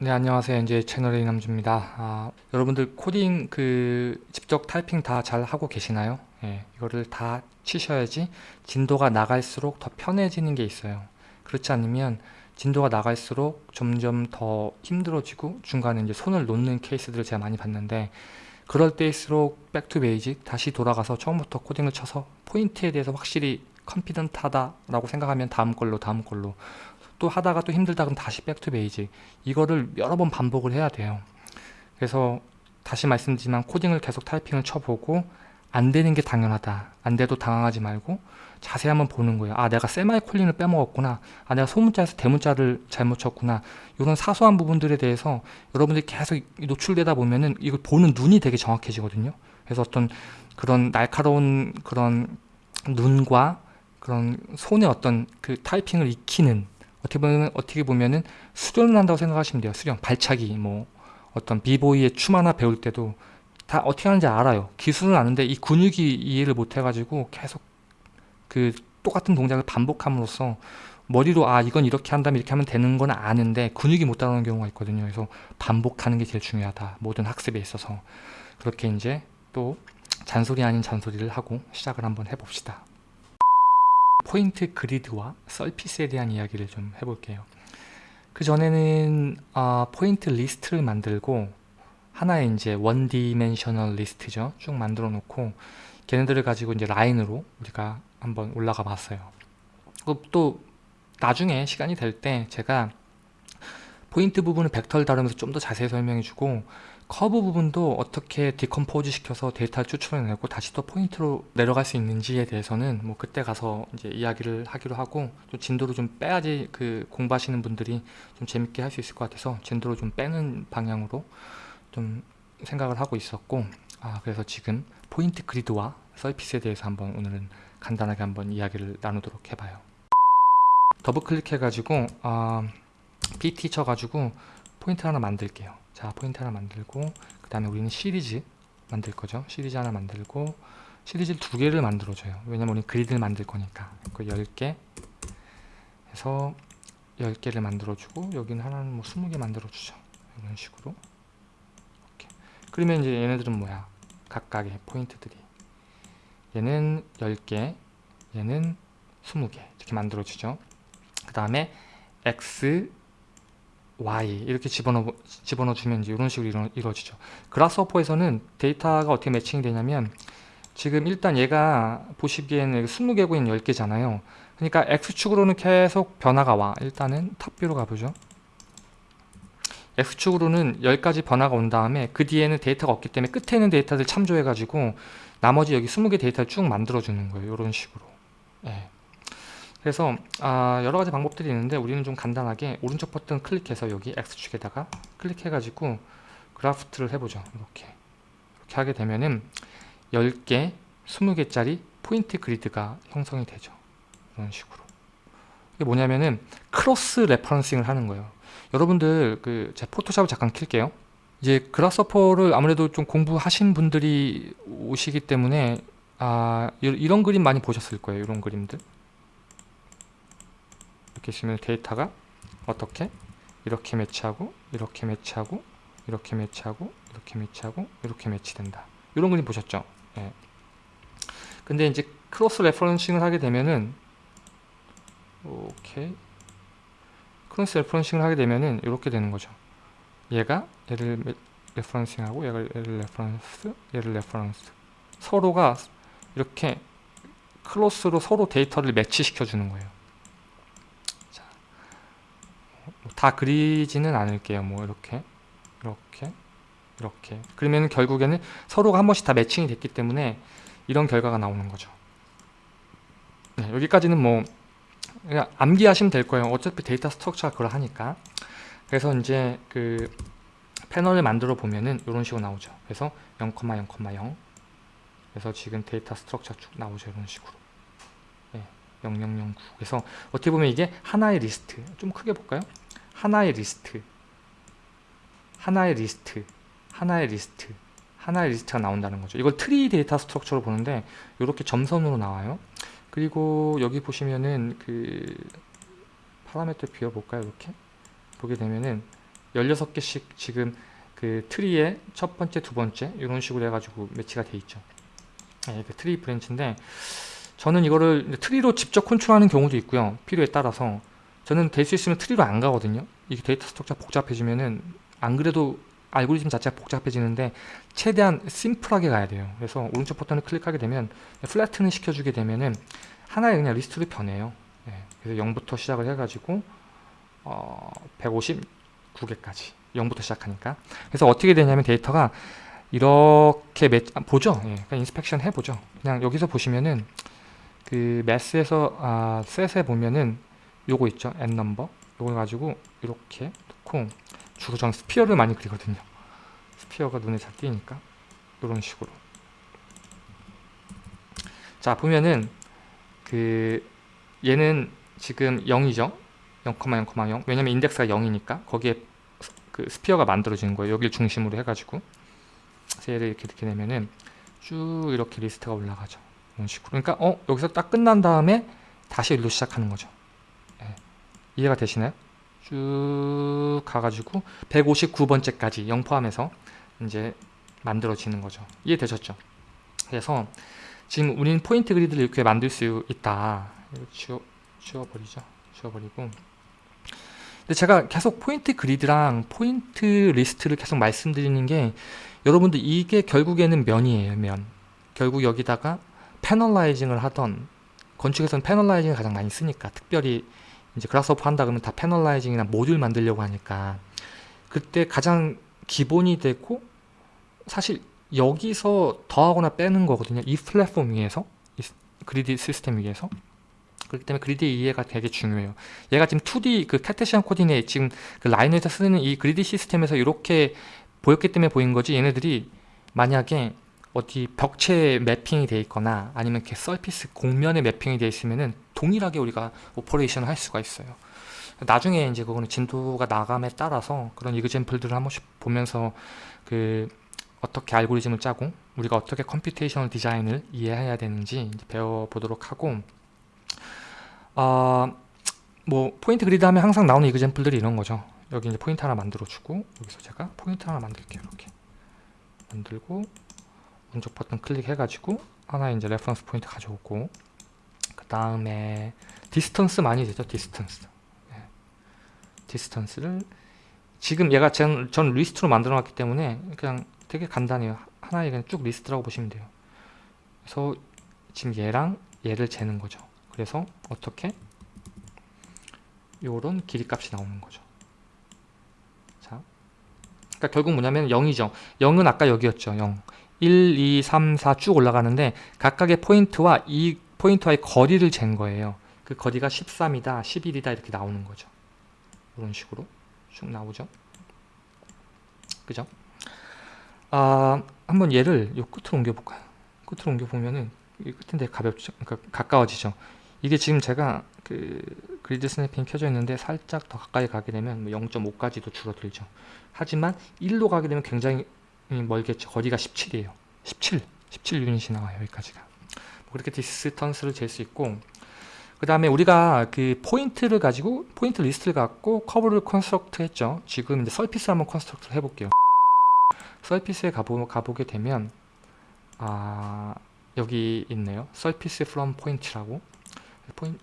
네 안녕하세요. 이제 채널의 이남주입니다. 아, 여러분들 코딩 그 직접 타이핑 다 잘 하고 계시나요? 예, 이거를 다 치셔야지 진도가 나갈수록 더 편해지는 게 있어요. 그렇지 않으면 진도가 나갈수록 점점 더 힘들어지고 중간에 이제 손을 놓는 케이스들을 제가 많이 봤는데 그럴 때일수록 back to basic 다시 돌아가서 처음부터 코딩을 쳐서 포인트에 대해서 확실히 confident하다 라고 생각하면 다음 걸로 다음 걸로 또 하다가 또 힘들다 그럼 다시 back to basic 이거를 여러 번 반복을 해야 돼요. 그래서 다시 말씀드리지만 코딩을 계속 타이핑을 쳐보고 안 되는 게 당연하다. 안 돼도 당황하지 말고 자세히 한번 보는 거예요. 아 내가 세미콜론을 빼먹었구나. 아 내가 소문자에서 대문자를 잘못 쳤구나. 이런 사소한 부분들에 대해서 여러분들이 계속 노출되다 보면은 이걸 보는 눈이 되게 정확해지거든요. 그래서 어떤 그런 날카로운 그런 눈과 그런 손의 어떤 그 타이핑을 익히는 어떻게 보면 어떻게 보면은 수련을 한다고 생각하시면 돼요. 수련, 발차기, 뭐 어떤 비보이의 춤 하나 배울 때도 다 어떻게 하는지 알아요. 기술은 아는데 이 근육이 이해를 못 해가지고 계속 그 똑같은 동작을 반복함으로써 머리로 아 이건 이렇게 한다면 이렇게 하면 되는 건 아는데 근육이 못 따라오는 경우가 있거든요. 그래서 반복하는 게 제일 중요하다. 모든 학습에 있어서 그렇게 이제 또 잔소리 아닌 잔소리를 하고 시작을 한번 해봅시다. point grid와 surface에 대한 이야기를 좀 해볼게요. 그 전에는 어, 포인트 리스트를 만들고 하나의 이제 one dimensional 리스트죠. 쭉 만들어 놓고 걔네들을 가지고 이제 라인으로 우리가 한번 올라가 봤어요. 또 나중에 시간이 될 때 제가 포인트 부분을 벡터를 다루면서 좀 더 자세히 설명해 주고 커브 부분도 어떻게 decompose 시켜서 데이터를 추출해내고 다시 또 포인트로 내려갈 수 있는지에 대해서는 뭐 그때 가서 이제 이야기를 하기로 하고 좀 진도를 좀 빼야지 그 공부하시는 분들이 좀 재밌게 할 수 있을 것 같아서 진도를 좀 빼는 방향으로 좀 생각을 하고 있었고 아 그래서 지금 point grid와 surface에 대해서 한번 오늘은 간단하게 한번 이야기를 나누도록 해봐요. 더블 클릭해 가지고 아, PT 쳐가지고 포인트 하나 만들게요 자 포인트 하나 만들고 그 다음에 우리는 시리즈 만들 거죠. 시리즈 하나 만들고 시리즈 두 개를 만들어 줘요. 왜냐면 우리 grid를 만들 거니까. 그 10개 해서 10개를 만들어 주고 여기는 하나는 뭐 20개 만들어 주죠. 이런 식으로. 이렇게. 그러면 이제 얘네들은 뭐야? 각각의 포인트들이. 얘는 10개 얘는 20개. 이렇게 만들어 주죠. 그 다음에 x y 이렇게 집어넣어, 집어넣어 주면 이제 이런 식으로 이루, 이루어지죠. 그라스호퍼에서는 데이터가 어떻게 매칭이 되냐면 지금 일단 얘가 보시기에는 20개고 있는 10개잖아요. 그러니까 X축으로는 계속 변화가 와. 일단은 탑뷰로 가보죠. X축으로는 10가지 변화가 온 다음에 그 뒤에는 데이터가 없기 때문에 끝에 있는 데이터들 참조해가지고 나머지 여기 20개 데이터를 쭉 만들어주는 거예요. 이런 식으로. 예. 그래서 아, 여러 가지 방법들이 있는데 우리는 좀 간단하게 오른쪽 버튼 클릭해서 여기 X축에다가 클릭해 가지고 graft를 해보죠. 이렇게. 이렇게 하게 되면은 10개 20개짜리 point grid가 형성이 되죠. 이런 식으로. 이게 뭐냐면은 cross referencing을 하는 거예요. 여러분들 그 제 포토샵을 잠깐 킬게요. 이제 Grasshopper를 아무래도 좀 공부하신 분들이 오시기 때문에 아 이런 그림 많이 보셨을 거예요 이런 그림들 있으면 데이터가 어떻게? 이렇게 매치하고 이렇게 매치하고 이렇게 매치하고 이렇게 매치하고 이렇게 매치된다. 이런 그림 보셨죠? 예. 근데 이제 cross referencing을 하게 되면은 오케이. cross referencing을 하게 되면은 이렇게 되는 거죠. 얘가 얘를 referencing하고 얘가 얘를 reference 얘를 reference. 서로가 이렇게 cross로 서로 데이터를 매치시켜 주는 거예요 다 그리지는 않을게요. 뭐 이렇게 이렇게 이렇게 그러면 결국에는 서로가 한 번씩 다 매칭이 됐기 때문에 이런 결과가 나오는 거죠. 네, 여기까지는 뭐 그냥 암기하시면 될 거예요. 어차피 data structure가 그걸 하니까. 그래서 이제 그 패널을 만들어 보면은 이런 식으로 나오죠. 그래서 0,0,0 그래서 지금 data structure 쭉 나오죠. 이런 식으로. 네, 0009 그래서 어떻게 보면 이게 하나의 리스트 좀 크게 볼까요? 하나의 리스트. 하나의 리스트. 하나의 리스트. 하나의 리스트가 나온다는 거죠. 이걸 tree data structure로 보는데 이렇게 점선으로 나와요. 그리고 여기 보시면은 그 파라미터 비워볼까요? 이렇게? 보게 되면은 16개씩 지금 그 트리의 첫 번째, 두 번째 이런 식으로 해가지고 매치가 돼 있죠. 네, 그 트리 branch인데 저는 이거를 트리로 직접 컨트롤하는 경우도 있고요. 필요에 따라서 저는 될 수 있으면 트리로 안 가거든요. 이게 data structure 복잡해지면은 안 그래도 알고리즘 자체가 복잡해지는데 최대한 심플하게 가야 돼요. 그래서 오른쪽 버튼을 클릭하게 되면 flatten 시켜주게 되면은 하나의 그냥 리스트로 변해요. 네, 그래서 0부터 시작을 해가지고 어, 159개까지 0부터 시작하니까 그래서 어떻게 되냐면 데이터가 이렇게 매, 아, 보죠. 예, 그냥 inspection 해보죠. 그냥 여기서 보시면은 그 math에서 아, 셋에 보면은 요거 있죠. n 넘버 요걸 가지고 이렇게 놓고 주로 전 sphere를 많이 그리거든요. sphere가 눈에 잘 띄니까 이런 식으로 자 보면은 그 얘는 지금 0이죠. 0,0,0 왜냐면 인덱스가 0이니까 거기에 그 sphere가 만들어지는 거예요. 여기를 중심으로 해가지고 얘를 이렇게 이렇게 내면은 쭉 이렇게 리스트가 올라가죠. 이런 식으로. 그러니까 어 여기서 딱 끝난 다음에 다시 일로 시작하는 거죠. 예. 이해가 되시나요? 쭉 가가지고 159번째까지 0 포함해서 이제 만들어지는 거죠. 이해되셨죠? 그래서 지금 우리는 포인트 그리드를 이렇게 만들 수 있다. 이거 지워, 지워버리죠. 지워버리고 근데 제가 계속 포인트 그리드랑 포인트 리스트를 계속 말씀드리는 게 여러분들 이게 결국에는 면이에요 면 결국 여기다가 panelizing을 하던 건축에서는 패널라이징을 가장 많이 쓰니까 특별히 이제 그라스오프 한다 그러면 다 패널라이징이나 모듈 만들려고 하니까 그때 가장 기본이 되고 사실 여기서 더하거나 빼는 거거든요 이 플랫폼 위에서 이 그리드 시스템 위에서 그렇기 때문에 그리드 이해가 되게 중요해요. 얘가 지금 2D 그 카테시안 코디네이 지금 그 라이너에서 쓰는 이 그리드 시스템에서 이렇게 보였기 때문에 보인 거지 얘네들이 만약에 어디 벽체에 매핑이 돼 있거나 아니면 이렇게 surface 곡면에 매핑이 돼 있으면은 동일하게 우리가 operation을 할 수가 있어요. 나중에 이제 그거는 진도가 나감에 따라서 그런 example들을 한 번씩 보면서 그 어떻게 알고리즘을 짜고 우리가 어떻게 computational design을 이해해야 되는지 배워보도록 하고 아, 뭐 포인트 그리드 하면 항상 나오는 example들이 이런 거죠. 여기 이제 포인트 하나 만들어 주고 여기서 제가 포인트 하나 만들게요. 이렇게 만들고 오른쪽 버튼 클릭해 가지고 하나 이제 reference point 가져오고 그 다음에 distance 많이 되죠. distance. 네. distance를 지금 얘가 전, 전 리스트로 만들어 놨기 때문에 그냥 되게 간단해요. 하나의 그냥 쭉 리스트라고 보시면 돼요. 그래서 지금 얘랑 얘를 재는 거죠. 그래서 어떻게 요런 길이 값이 나오는 거죠. 자, 그러니까 결국 뭐냐면 0이죠. 0은 아까 여기였죠. 0. 1, 2, 3, 4 쭉 올라가는데 각각의 포인트와 이 포인트와의 거리를 잰 거예요. 그 거리가 13이다, 11이다 이렇게 나오는 거죠. 이런 식으로 쭉 나오죠. 그죠? 아, 한번 얘를 요 끝으로 옮겨 볼까요? 끝으로 옮겨 보면은 이 끝인데 가볍죠. 그러니까 가까워지죠. 이게 지금 제가 그 grid snapping 켜져 있는데 살짝 더 가까이 가게 되면 0.5까지도 뭐 줄어들죠. 하지만 1로 가게 되면 굉장히 멀겠죠. 거리가 17이에요. 17, 17 유닛이 나와요. 여기까지가. 뭐 그렇게 distance를 잴 수 있고 그 다음에 우리가 그 포인트를 가지고 포인트 리스트를 갖고 커브를 construct 했죠. 지금 이제 surface를 한번 construct 해볼게요. surface에 가보, 가보게 되면 아 여기 있네요. surface from point라고 포인,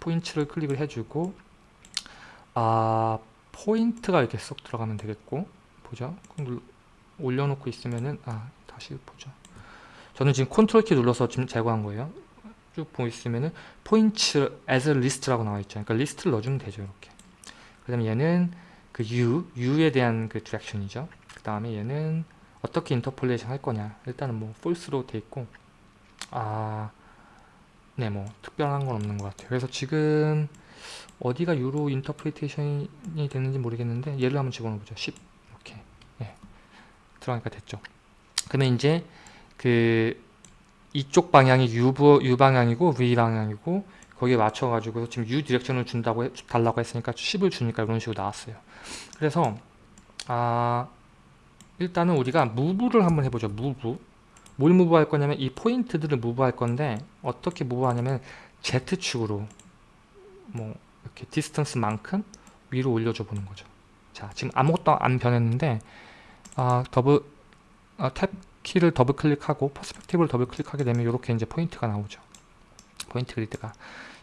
포인트를 클릭을 해주고 아 포인트가 이렇게 쏙 들어가면 되겠고 보죠 올려놓고 있으면은 아 다시 보죠. 저는 지금 컨트롤 키 눌러서 지금 제거한 거예요. 쭉 보시면은 point as list라고 나와 있죠. 그러니까 리스트를 넣어주면 되죠 이렇게. 그 다음에 얘는 그 u, u에 대한 그 direction이죠. 그 다음에 얘는 어떻게 interpolation 할 거냐. 일단은 뭐 false로 돼 있고. 아 네, 뭐 특별한 건 없는 것 같아요. 그래서 지금 어디가 U로 interpretation이 되는지 모르겠는데 얘를 한번 집어넣어 보죠. 10 이렇게 네, 들어가니까 됐죠. 그러면 이제 그 이쪽 방향이 U, U 방향이고 V 방향이고 거기에 맞춰가지고 지금 U 디렉션을 준다고 해, 달라고 했으니까 10을 주니까 이런 식으로 나왔어요. 그래서 아 일단은 우리가 move를 한번 해보죠. move 뭘 move할 거냐면 이 포인트들을 move할 건데 어떻게 move하냐면 Z축으로 뭐 이렇게 distance만큼 위로 올려줘 보는 거죠. 자 지금 아무것도 안 변했는데 아, 더블 아, 탭 키를 더블 클릭하고 perspective를 더블 클릭하게 되면 이렇게 이제 포인트가 나오죠. 포인트 그리드가.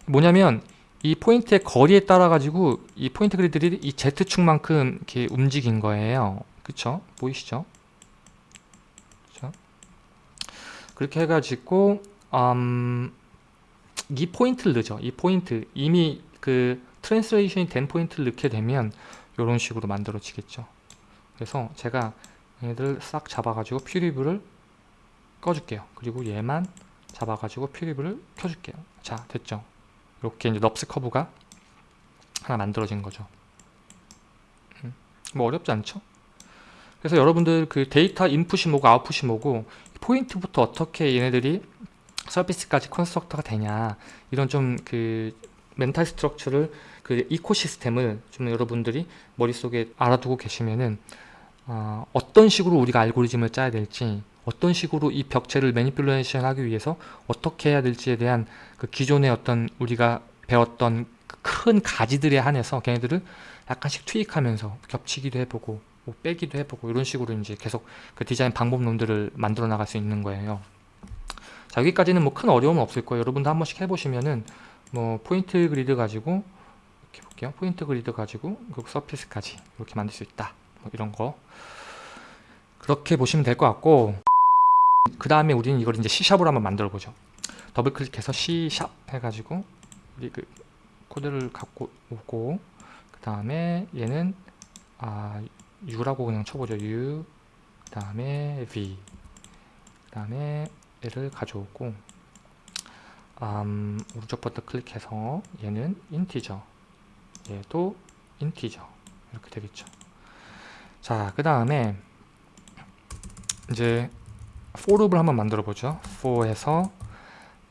뭐냐면 이 포인트의 거리에 따라 가지고 이 포인트 그리드들이 이 Z축만큼 이렇게 움직인 거예요. 그쵸? 보이시죠? 그쵸? 그렇게 해가지고 음, 이 포인트를 넣죠. 이 포인트. 이미 그 translation이 된 포인트를 넣게 되면 이런 식으로 만들어지겠죠 그래서 제가 얘들 싹 잡아가지고 preview를 꺼줄게요. 그리고 얘만 잡아가지고 preview를 켜줄게요. 자 됐죠? 이렇게 이제 NURBS curve가 하나 만들어진 거죠. 음, 뭐 어렵지 않죠? 그래서 여러분들 그 데이터 인풋이 뭐고 아웃풋이 뭐고 포인트부터 어떻게 얘네들이 surface까지 construct가 되냐 이런 좀 그 mental structure를 그 ecosystem을 좀 여러분들이 머릿속에 알아두고 계시면은 어, 어떤 식으로 우리가 알고리즘을 짜야 될지 어떤 식으로 이 벽체를 매니플레이션 하기 위해서 어떻게 해야 될지에 대한 그 기존의 어떤 우리가 배웠던 그큰 가지들에 한해서 걔네들을 약간씩 투입하면서 겹치기도 해보고 뭐 빼기도 해보고 이런 식으로 이제 계속 그 디자인 방법론들을 만들어 나갈 수 있는 거예요. 자 여기까지는 뭐 큰 어려움은 없을 거예요. 여러분도 한 번씩 해보시면은 뭐 포인트 그리드 가지고 볼게요. 포인트 그리드 가지고 그 서피스까지 이렇게 만들 수 있다. 뭐 이런 거. 그렇게 보시면 될 것 같고 그 다음에 우리는 이걸 이제 C샵으로 한번 만들어 보죠. 더블 클릭해서 C샵 해가지고 우리 그 코드를 갖고 오고 그 다음에 얘는 아 U라고 그냥 쳐보죠. U 그 다음에 V 그 다음에 얘를 가져오고 음, 오른쪽 버튼 클릭해서 얘는 인티저 얘도 인티저 이렇게 되겠죠 자 그 다음에 이제 for룹을 한번 만들어 보죠 for에서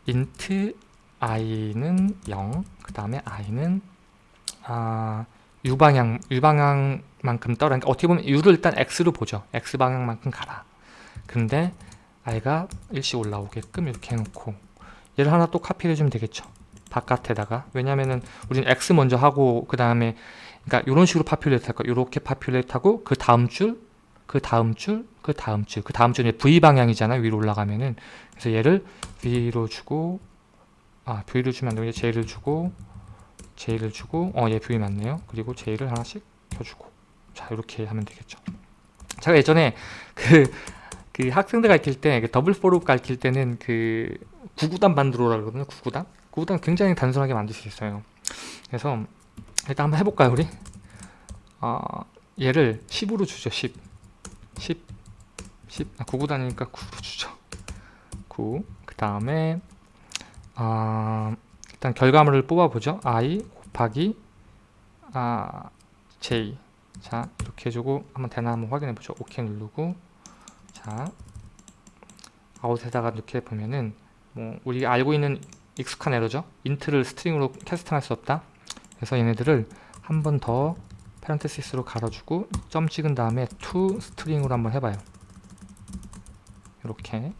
int i는 0, 그 다음에 i는 아, u방향, u방향만큼 떠라. 그러니까 어떻게 보면 u를 일단 x로 보죠. x 방향만큼 가라. 근데 i가 일씩 올라오게끔 이렇게 해놓고 얘를 하나 또 카피를 해주면 되겠죠. 바깥에다가. 왜냐면은 우리는 x 먼저 하고 그 다음에 그러니까 이런 식으로 populate 할까 이렇게 populate 하고 그 다음 줄, 그 다음 줄, 그 다음 줄, 그 다음 줄이 v 방향이잖아요. 위로 올라가면은. 그래서 얘를 V로 주고 아 V를 주면 안되고 J를 주고 J를 주고 어 얘 V 맞네요. 그리고 J를 하나씩 켜주고. 자 이렇게 하면 되겠죠. 제가 예전에 그, 그 학생들 가르칠 때 그 더블 포룹 가르칠 때는 그 구구단 만들어라 그러거든요 구구단 구구단 굉장히 단순하게 만들 수 있어요. 그래서 일단 한번 해볼까요 우리? 어, 얘를 10으로 주죠 10 10 10 아, 구구단이니까 9로 주죠. 9 그 다음에 아, 일단 결과물을 뽑아보죠. i 곱하기 아, j 자 이렇게 해주고 한번 되나 한번 확인해보죠. OK 누르고. 자 out에다가 이렇게 보면은 뭐 우리가 알고 있는 익숙한 에러죠. int를 string으로 캐스팅할 수 없다. 그래서 얘네들을 한 번 더 parenthesis로 갈아주고 점 찍은 다음에 to string으로 한번 해봐요. 이렇게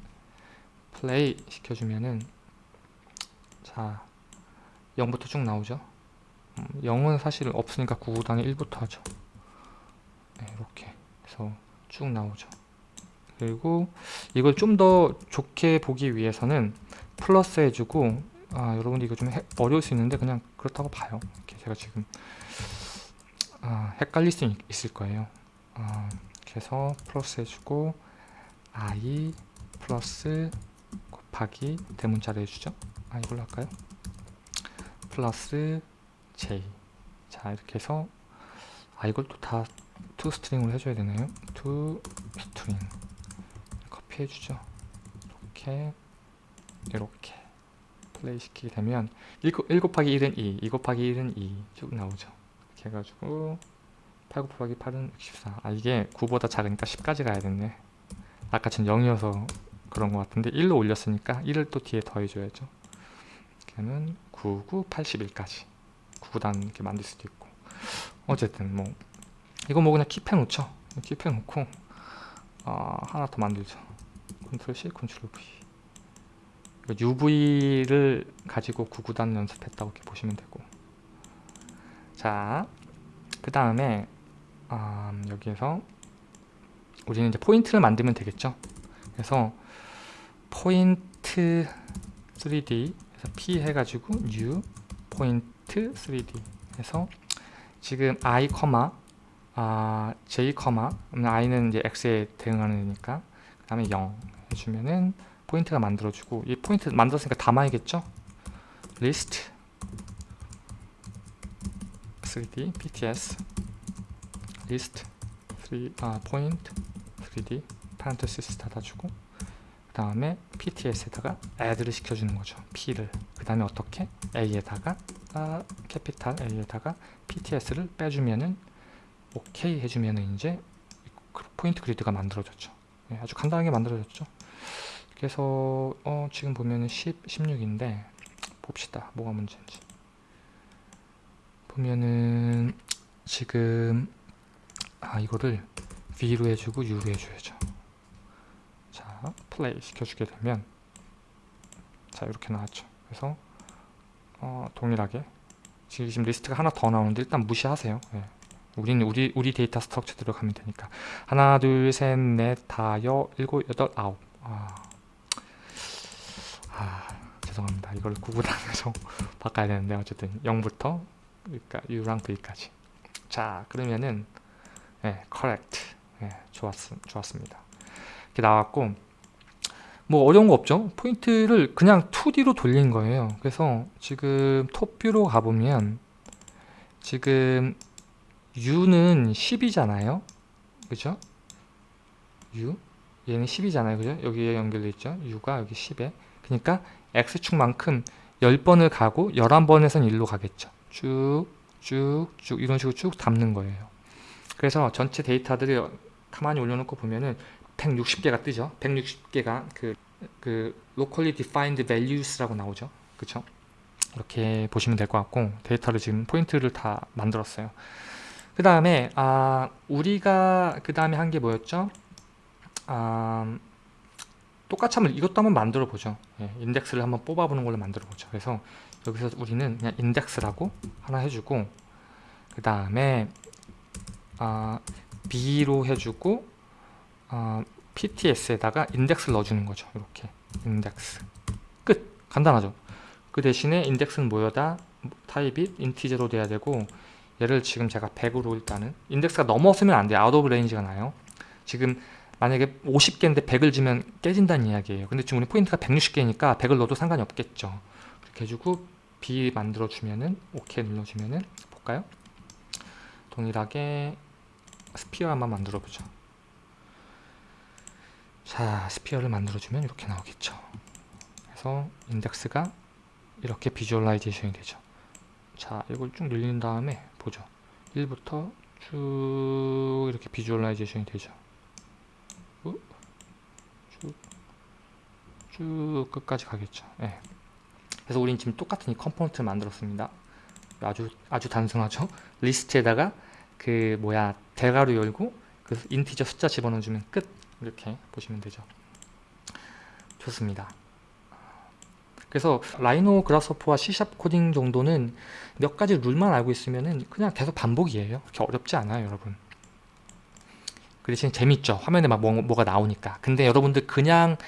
플레이 시켜주면은 자 0부터 쭉 나오죠 음, 0은 사실 없으니까 9구단에 1부터 하죠 네, 이렇게 그래서 쭉 나오죠 그리고 이걸 좀 더 좋게 보기 위해서는 플러스 해주고 아 여러분들 이거 좀 해, 어려울 수 있는데 그냥 그렇다고 봐요. 제가 지금 아, 헷갈릴 수 있, 을 거예요. 아, 그래서 플러스 해주고 i 플러스 곱하기 대문자를 해주죠. 아 이걸로 할까요? 플러스 j. 자 이렇게 해서 아 이걸 또 다 to string으로 해줘야 되나요? string. 카피 해주죠. 이렇게 이렇게 플레이 시키게 되면 1, 1 곱하기 1은 2, 2 곱하기 1은 2 쭉 나오죠 이렇게 해가지고 8 곱하기 8은 64. 아 이게 9보다 작으니까 10까지 가야 됐네. 아까 전 0이어서 그런 것 같은데 1로 올렸으니까 1을 또 뒤에 더해줘야죠. 걔는 99, 81까지 9구단 이렇게 만들 수도 있고 어쨌든 뭐 이거 뭐 그냥 keep해 놓죠 keep해 놓고 어, 하나 더 만들죠 컨트롤 C, 컨트롤 V UV를 가지고 9구단 연습했다고 이렇게 보시면 되고 자 그 다음에 음, 여기에서 우리는 이제 포인트를 만들면 되겠죠. 그래서 포인트 3D 해서 P 해가지고 new Point 3D 해서 지금 i, 아, j, i는 이제 x에 대응하는 애니까 그 다음에 0 해주면은 포인트가 만들어주고 이 포인트 만들었으니까 담아야겠죠? list 3D pts list 3 아, point 3D parenthesis 닫아주고 그 다음에 pts에다가 add를 시켜주는 거죠. p를. 그 다음에 어떻게? a에다가 아, 캐피탈 a에다가 pts를 빼주면은 오케이 해주면은 이제 포인트 그리드가 만들어졌죠. 네, 아주 간단하게 만들어졌죠 그래서 어, 지금 보면은 10, 16인데 봅시다. 뭐가 문제인지. 보면은 지금 아 이거를 V로 해주고 U로 해줘야죠. 자 플레이 시켜주게 되면 자 이렇게 나왔죠. 그래서 어, 동일하게. 지금 리스트가 하나 더 나오는데 일단 무시하세요. 예. 우리는 우리 우리 data structure대로 가면 되니까. 하나 둘 셋 넷 다 여 일곱 여덟 아홉. 아, 아 죄송합니다. 이걸 구분하면서 바꿔야 되는데 어쨌든 0부터 그러니까 U랑 V까지. 자 그러면은 네, correct. 네, 좋았, 좋았습니다. 이렇게 나왔고 뭐 어려운 거 없죠? 포인트를 그냥 2D로 돌린 거예요. 그래서 지금 톱뷰로 가보면 지금 U는 10이잖아요. 그죠? U? 얘는 10이잖아요. 그죠? 여기에 연결돼 있죠? U가 여기 10에. 그러니까 X축만큼 10번을 가고 11번에선 1로 가겠죠. 쭉 쭉 쭉 이런 식으로 쭉 담는 거예요. 그래서 전체 데이터들을 가만히 올려놓고 보면은 160개가 뜨죠. 160개가 그, 그 locally defined values라고 나오죠. 그쵸? 이렇게 보시면 될 것 같고 데이터를 지금 포인트를 다 만들었어요. 그 다음에 아 우리가 그 다음에 한 게 뭐였죠? 아, 똑같이 한번 이것도 한번 만들어 보죠. 예, 인덱스를 한번 뽑아 보는 걸로 만들어 보죠. 그래서 여기서 우리는 그냥 인덱스라고 하나 해주고 그 다음에 아, B로 해주고 아, PTS에다가 인덱스를 넣어주는 거죠. 이렇게. 인덱스. 끝. 간단하죠? 그 대신에 인덱스는 뭐여다? 타입이 integer로 돼야 되고 얘를 지금 제가 100으로 일단은 인덱스가 넘어서면 안 돼요. out of range가 나요. 지금 만약에 50개인데 100을 주면 깨진다는 이야기예요. 근데 지금 우리 포인트가 160개니까 100을 넣어도 상관이 없겠죠. 그렇게 해주고 B 만들어 주면은 OK 눌러주면은 볼까요? 동일하게 sphere 한번 만들어 보죠. 자 sphere를 만들어 주면 이렇게 나오겠죠. 그래서 인덱스가 이렇게 visualization이 되죠. 자 이걸 쭉 늘린 다음에 보죠. 1부터 쭉 이렇게 visualization이 되죠 쭉, 쭉 끝까지 가겠죠. 네. 그래서 우린 지금 똑같은 이 컴포넌트를 만들었습니다. 아주 아주 단순하죠? 리스트에다가 그 뭐야 대괄호 열고 그 integer 숫자 집어넣어주면 끝! 이렇게 보시면 되죠. 좋습니다. 그래서 라이노 그라스호퍼와 C샵 코딩 정도는 몇 가지 룰만 알고 있으면 그냥 계속 반복이에요. 그렇게 어렵지 않아요 여러분. 그 대신 재밌죠? 화면에 막 뭐, 뭐가 나오니까. 근데 여러분들 그냥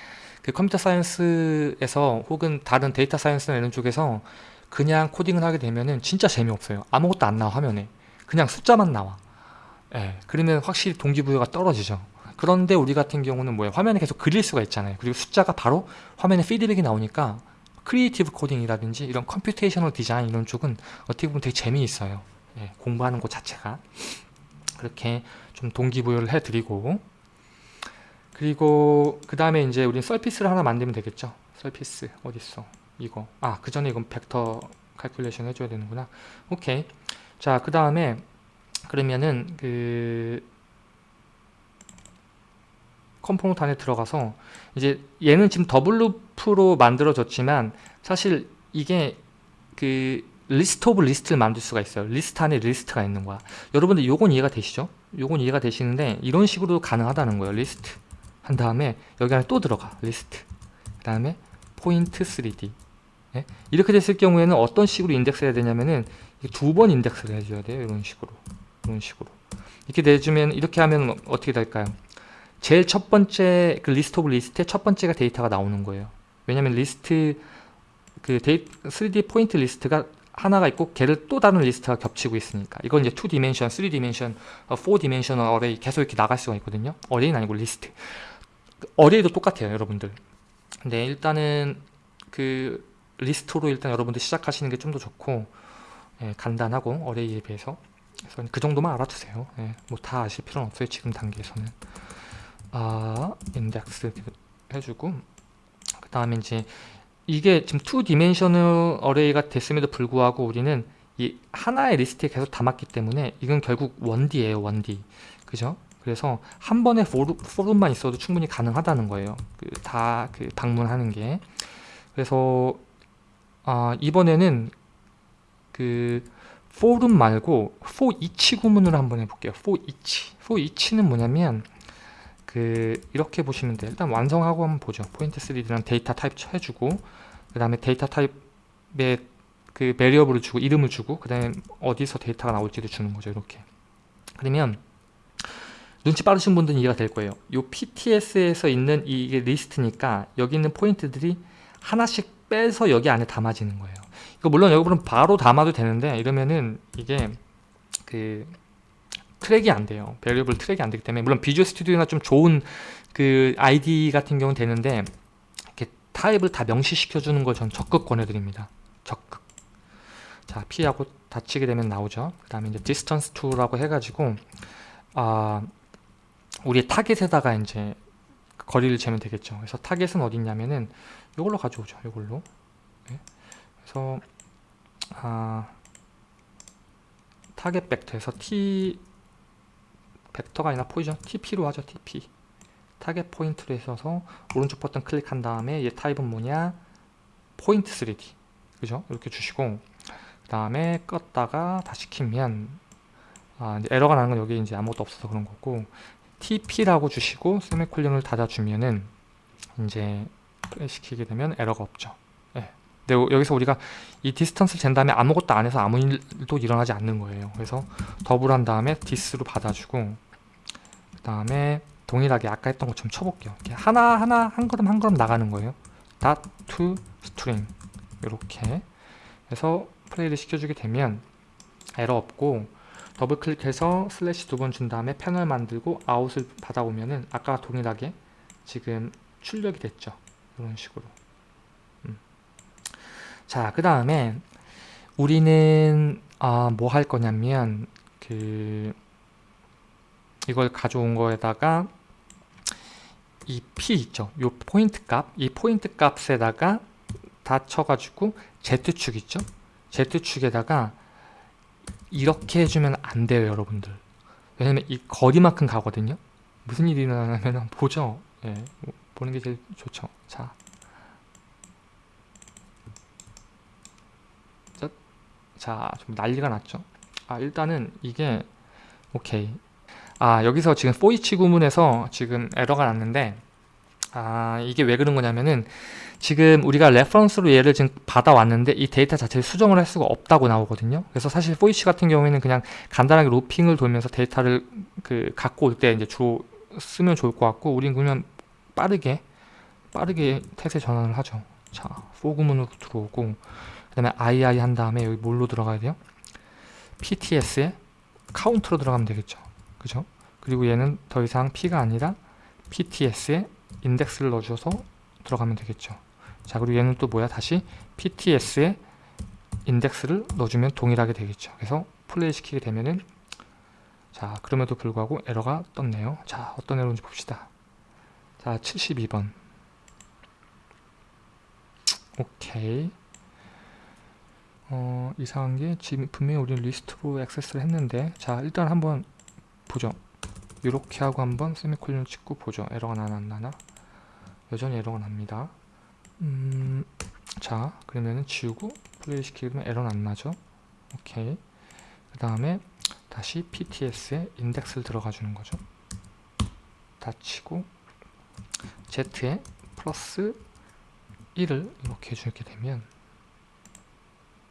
그 computer science에서 혹은 다른 data science나 이런 쪽에서 그냥 코딩을 하게 되면은 진짜 재미없어요. 아무것도 안 나와 화면에. 그냥 숫자만 나와. 예, 그러면 확실히 동기부여가 떨어지죠. 그런데 우리 같은 경우는 뭐예요? 화면에 계속 그릴 수가 있잖아요. 그리고 숫자가 바로 화면에 피드백이 나오니까 creative coding이라든지 이런 computational design 이런 쪽은 어떻게 보면 되게 재미있어요. 예, 공부하는 것 자체가. 그렇게 좀 동기부여를 해드리고 그리고 그 다음에 이제 우리는 surface를 하나 만들면 되겠죠? surface 어딨어? 이거. 아 그 전에 이건 vector calculation 해줘야 되는구나. 오케이. 자 그 다음에 그러면은 그 컴포넌트 안에 들어가서 이제 얘는 지금 double loop로 만들어졌지만 사실 이게 그 list of list를 만들 수가 있어요. 리스트 안에 리스트가 있는 거야. 여러분들 요건 이해가 되시죠? 요건 이해가 되시는데 이런 식으로 가능하다는 거예요 리스트 한 다음에 여기 안에 또 들어가 리스트 그 다음에 포인트 3D 네? 이렇게 됐을 경우에는 어떤 식으로 인덱스 해야 되냐면은 두 번 인덱스를 해줘야 돼요 이런 식으로 이런 식으로 이렇게 내주면 이렇게 하면 어떻게 될까요? 제일 첫 번째 그 list of list의 첫 번째가 데이터가 나오는 거예요. 왜냐면 리스트 그 데이, 3D 포인트 리스트가 하나가 있고 걔를 또 다른 리스트가 겹치고 있으니까 이건 이제 2 dimension, 3 dimension, 4 dimensional array 계속 이렇게 나갈 수가 있거든요. array는 아니고 리스트. array도 똑같아요, 여러분들. 근데 일단은 그 리스트로 일단 여러분들 시작하시는 게 좀 더 좋고 예, 간단하고 array에 비해서 그래서 그 정도만 알아두세요. 예, 뭐 다 아실 필요는 없어요. 지금 단계에서는. 아, 인덱스 해주고 그 다음에 이제 이게 지금 2 dimensional array가 됐음에도 불구하고 우리는 이 하나의 리스트에 계속 담았기 때문에 이건 결국 1D예요 1D 그죠? 그래서 한 번에 for문, for문만 있어도 충분히 가능하다는 거예요. 그 다 그 방문하는 게. 그래서 아, 이번에는 그 for문 말고 for 구문으로 한번 해볼게요. for each는 뭐냐면 그 이렇게 보시면 돼요. 일단 완성하고 한번 보죠. 포인트 3D랑 데이터 타입 해주고 그 다음에 데이터 타입에 그 variable을 주고 이름을 주고 그 다음에 어디서 데이터가 나올지도 주는 거죠. 이렇게. 그러면 눈치 빠르신 분들은 이해가 될 거예요 이 PTS에서 있는 이게 리스트니까 여기 있는 포인트들이 하나씩 빼서 여기 안에 담아지는 거예요 이거 물론 여러분은 바로 담아도 되는데 이러면은 이게 그 트랙이 안 돼요. variable 트랙이 안 되기 때문에 물론 Visual Studio나 좀 좋은 그 IDE 같은 경우는 되는데 이렇게 타입을 다 명시시켜 주는 걸 전 적극 권해드립니다. 적극. 자, P하고 dot 치게 되면 나오죠. 그 다음에 이제 distance to라고 해가지고 아 우리의 타겟에다가 이제 거리를 재면 되겠죠. 그래서 타겟은 어디 있냐면은 이걸로 가져오죠. 이걸로. 네. 그래서 아 타겟 벡터에서 t 벡터가 아니라 포지션 TP로 하죠 TP 타겟 포인트로 해서 오른쪽 버튼 클릭한 다음에 얘 타입은 뭐냐 포인트 3D 그죠 이렇게 주시고 그 다음에 껐다가 다시 키면 아, 이제 에러가 나는 건 여기 이제 아무것도 없어서 그런 거고 TP라고 주시고 세미콜론을 닫아주면은 이제 시키게 되면 에러가 없죠. 네. 근데 여기서 우리가 이 distance를 잰 다음에 아무것도 안 해서 아무 일도 일어나지 않는 거예요. 그래서 더블 한 다음에 dis로 받아주고 그 다음에 동일하게 아까 했던 것처럼 쳐볼게요. 하나하나 한 걸음 한 걸음 나가는 거예요. Dot to string. 이렇게 해서 플레이를 시켜주게 되면 에러 없고 더블 클릭해서 슬래시 두 번 준 다음에 패널 만들고 아웃을 받아오면은 아까 동일하게 지금 출력이 됐죠. 이런 식으로. 음. 자 그 다음에 우리는 아, 뭐 할 거냐면 그 이걸 가져온 거에다가 이 P 있죠. 요 포인트 값 이 포인트 값에다가 다 쳐가지고 Z축 있죠? Z축에다가 이렇게 해주면 안 돼요 여러분들. 왜냐면 이 거리만큼 가거든요. 무슨 일이 일어나냐면 보죠. 예, 보는 게 제일 좋죠. 자, 자, 좀 난리가 났죠. 아 일단은 이게 오케이. 아 여기서 지금 for each 구문에서 지금 에러가 났는데 아 이게 왜 그런 거냐면은 지금 우리가 reference로 얘를 지금 받아왔는데 이 데이터 자체를 수정을 할 수가 없다고 나오거든요 그래서 사실 for each 같은 경우에는 그냥 간단하게 looping을 돌면서 데이터를 그 갖고 올 때 이제 주로 쓰면 좋을 것 같고 우린 그러면 빠르게 빠르게 태세 전환을 하죠 자, 구문으로 들어오고 그 다음에 II 한 다음에 여기 뭘로 들어가야 돼요? PTS에 카운트로 들어가면 되겠죠 그죠? 그리고 얘는 더 이상 P가 아니라 PTS에 인덱스를 넣어줘서 들어가면 되겠죠. 자 그리고 얘는 또 뭐야? 다시 PTS에 인덱스를 넣어주면 동일하게 되겠죠. 그래서 플레이 시키게 되면은 자 그럼에도 불구하고 에러가 떴네요. 자 어떤 에러인지 봅시다. 자 72번. 오케이. 어, 이상한 게 지금 분명히 우리는 리스트로 액세스를 했는데 자 일단 한번 보죠. 이렇게 하고 한번 세미콜론 찍고 보죠. 에러가 나나 안 나나 여전히 에러가 납니다 음, 자 그러면은 지우고 플레이 시키면 에러는 안 나죠 오케이 그 다음에 다시 PTS에 인덱스를 들어가 주는 거죠 dot 치고 Z에 플러스 1을 이렇게 해주게 되면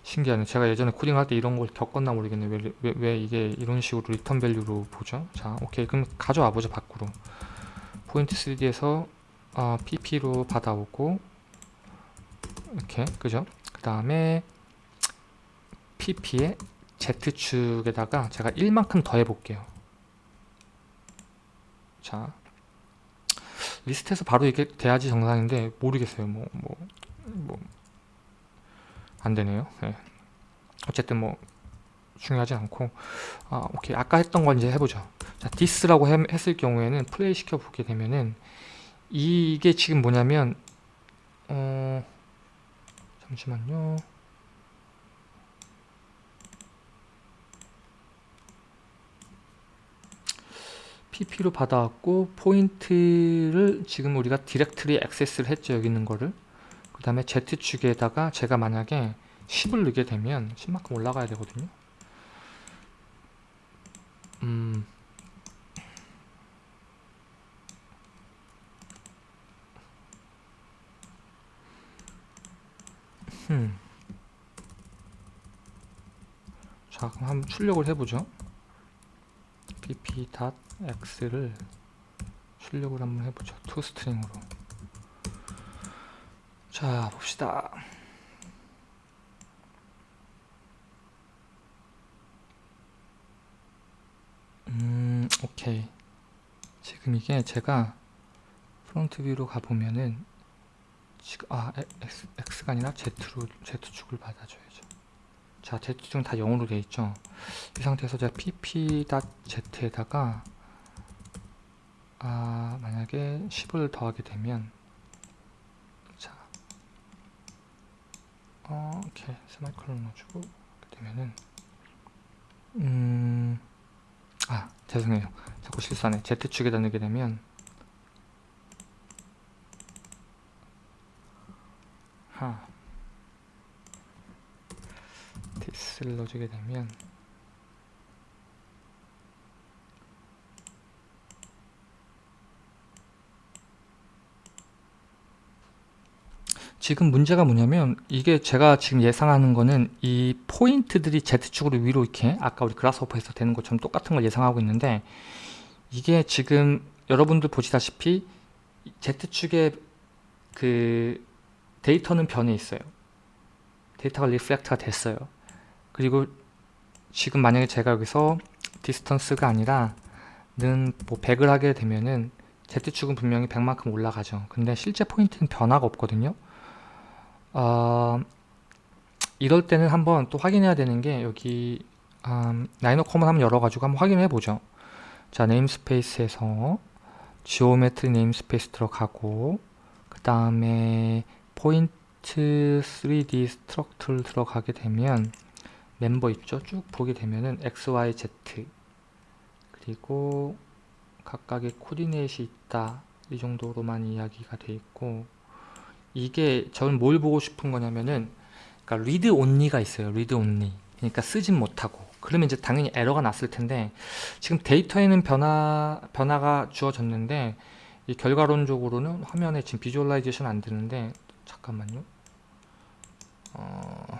신기하네. 제가 예전에 코딩할 때 이런 걸 겪었나 모르겠네. 왜, 왜, 왜 이게 이런 식으로 return value로 보죠? 자, 오케이. 그럼 가져와 보자, 밖으로. 포인트 3D에서 어, PP로 받아오고 이렇게, 그죠? 그 다음에 PP에 Z축에다가 제가 1만큼 더 해 볼게요. 자, 리스트에서 바로 이게 돼야지 정상인데 모르겠어요. 뭐, 뭐, 뭐, 안 되네요. 네. 어쨌든 뭐 중요하지 않고 아 오케이 아까 했던 건 이제 해보죠. 자 dis라고 했을 경우에는 플레이 시켜 보게 되면은 이게 지금 뭐냐면 어 잠시만요. pp로 받아왔고 포인트를 지금 우리가 directly access를 했죠 여기 있는 거를. 그 다음에 Z축에다가 제가 만약에 10을 넣게 되면 10만큼 올라가야 되거든요. 음 음. 자 그럼 한번 출력을 해보죠. pp.x를 출력을 한번 해보죠. toString으로. 자 봅시다. 음 오케이. 지금 이게 제가 front view로 가보면은 지금 아 X, X가 아니라 Z로 Z축을 받아줘야죠. 자 Z축은 다 0으로 되어 있죠. 이 상태에서 제가 pp.z에다가 아 만약에 10을 더하게 되면 자 어, 오케이 세미콜론 넣어주고 이렇게 되면은 음아 죄송해요. 자꾸 실수하네. Z축에다 넣게 되면 하 디스를 넣어주게 되면 지금 문제가 뭐냐면 이게 제가 지금 예상하는 거는 이 포인트들이 Z축으로 위로 이렇게 아까 우리 그라스호퍼에서 되는 것처럼 똑같은 걸 예상하고 있는데 이게 지금 여러분들 보시다시피 Z축의 그 데이터는 변해 있어요. 데이터가 reflect가 됐어요. 그리고 지금 만약에 제가 여기서 distance가 아니라 는뭐 100을 하게 되면은 Z축은 분명히 100만큼 올라가죠. 근데 실제 포인트는 변화가 없거든요. 어, 이럴 때는 한번 또 확인해야 되는 게 여기 음, RhinoCommon 한번 열어가지고 한번 확인해 보죠. 자 namespace에서 geometry namespace 들어가고 그 다음에 포인트 3D struct를 들어가게 되면 멤버 있죠? 쭉 보게 되면은 X, Y, Z 그리고 각각의 coordinate이 있다 이 정도로만 이야기가 돼 있고 이게 저는 뭘 보고 싶은 거냐면은 그러니까 read only가 있어요. read only. 그러니까 쓰진 못하고. 그러면 이제 당연히 에러가 났을 텐데 지금 데이터에는 변화 변화가 주어졌는데 이 결과론적으로는 화면에 지금 visualization 안 되는데 잠깐만요. 어...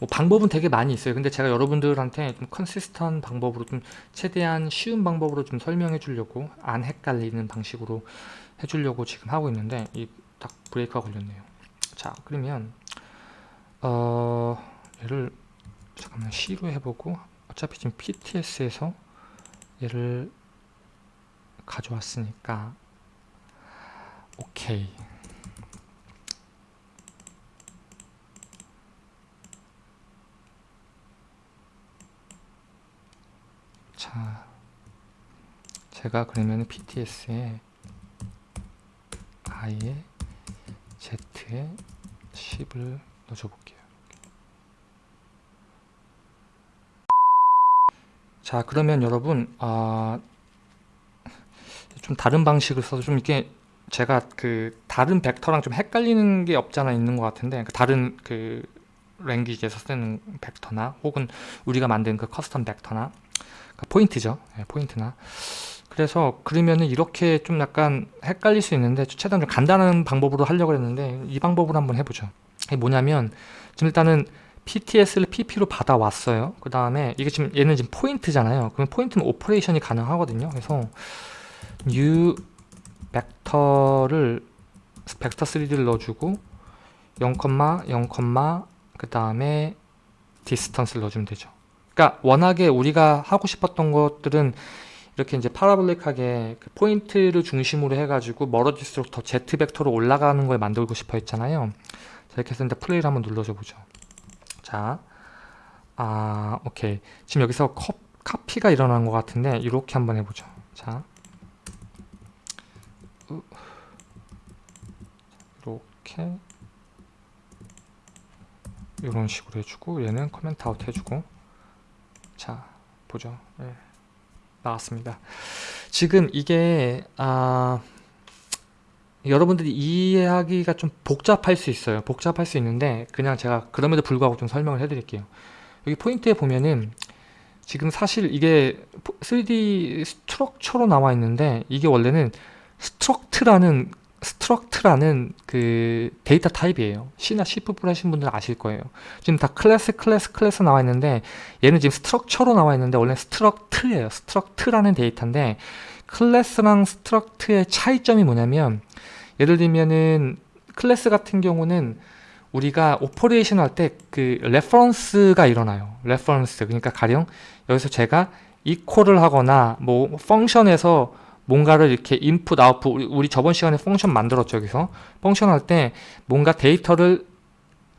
뭐 방법은 되게 많이 있어요. 근데 제가 여러분들한테 좀 consistent한 방법으로 좀 최대한 쉬운 방법으로 좀 설명해 주려고 안 헷갈리는 방식으로 해 주려고 지금 하고 있는데 이 딱 브레이크가 걸렸네요 자 그러면 어 얘를 잠깐만 C로 해보고 어차피 지금 PTS에서 얘를 가져왔으니까 오케이 자 제가 그러면 PTS에 i에 z에 10을 넣어줘 볼게요. 자 그러면 여러분 아, 좀 다른 방식을 써서 좀 이렇게 제가 그 다른 벡터랑 좀 헷갈리는 게 없잖아 있는 것 같은데 그 다른 그 language에서 쓰는 벡터나 혹은 우리가 만든 그 custom 벡터나 그 포인트죠 네, 포인트나 그래서 그러면은 이렇게 좀 약간 헷갈릴 수 있는데 최대한 좀 간단한 방법으로 하려고 했는데 이 방법으로 한번 해보죠 이게 뭐냐면 지금 일단은 PTS를 PP로 받아왔어요. 그 다음에 이게 지금 얘는 지금 포인트잖아요. 그럼 포인트는 operation이 가능하거든요. 그래서 new 벡터를 벡터 3D를 넣어주고 0, 0, 그 다음에 distance를 넣어주면 되죠. 그러니까 워낙에 우리가 하고 싶었던 것들은 이렇게 이제 parabolic하게 그 포인트를 중심으로 해가지고 멀어질수록 더 Z 벡터로 올라가는 걸 만들고 싶어 했잖아요. 자, 이렇게 해서 이제 플레이를 한번 눌러줘 보죠. 자, 아, 오케이. 지금 여기서 컵, 카피가 일어난 것 같은데 이렇게 한번 해보죠. 자, 이렇게 이런 식으로 해주고 얘는 comment out 해주고 자 보죠. 네. 나왔습니다. 지금 이게 아 여러분들이 이해하기가 좀 복잡할 수 있어요. 복잡할 수 있는데 그냥 제가 그럼에도 불구하고 좀 설명을 해 드릴게요. 여기 포인트에 보면은 지금 사실 이게 3D structure로 나와 있는데 이게 원래는 struct라는 struct라는 그 데이터 타입이에요. C나 C++ 하신 분들 아실 거예요. 지금 다 클래스, 클래스, 클래스 나와 있는데 얘는 지금 structure로 나와 있는데 원래 struct예요. struct라는 데이터인데 클래스랑 struct의 차이점이 뭐냐면 예를 들면은 클래스 같은 경우는 우리가 operation 할 때 그 reference가 일어나요. reference. 그러니까 가령 여기서 제가 equal을 하거나 뭐 function에서 뭔가를 이렇게 인풋 아웃풋 우리 저번 시간에 function 만들었죠 여기서. function 할 때 뭔가 데이터를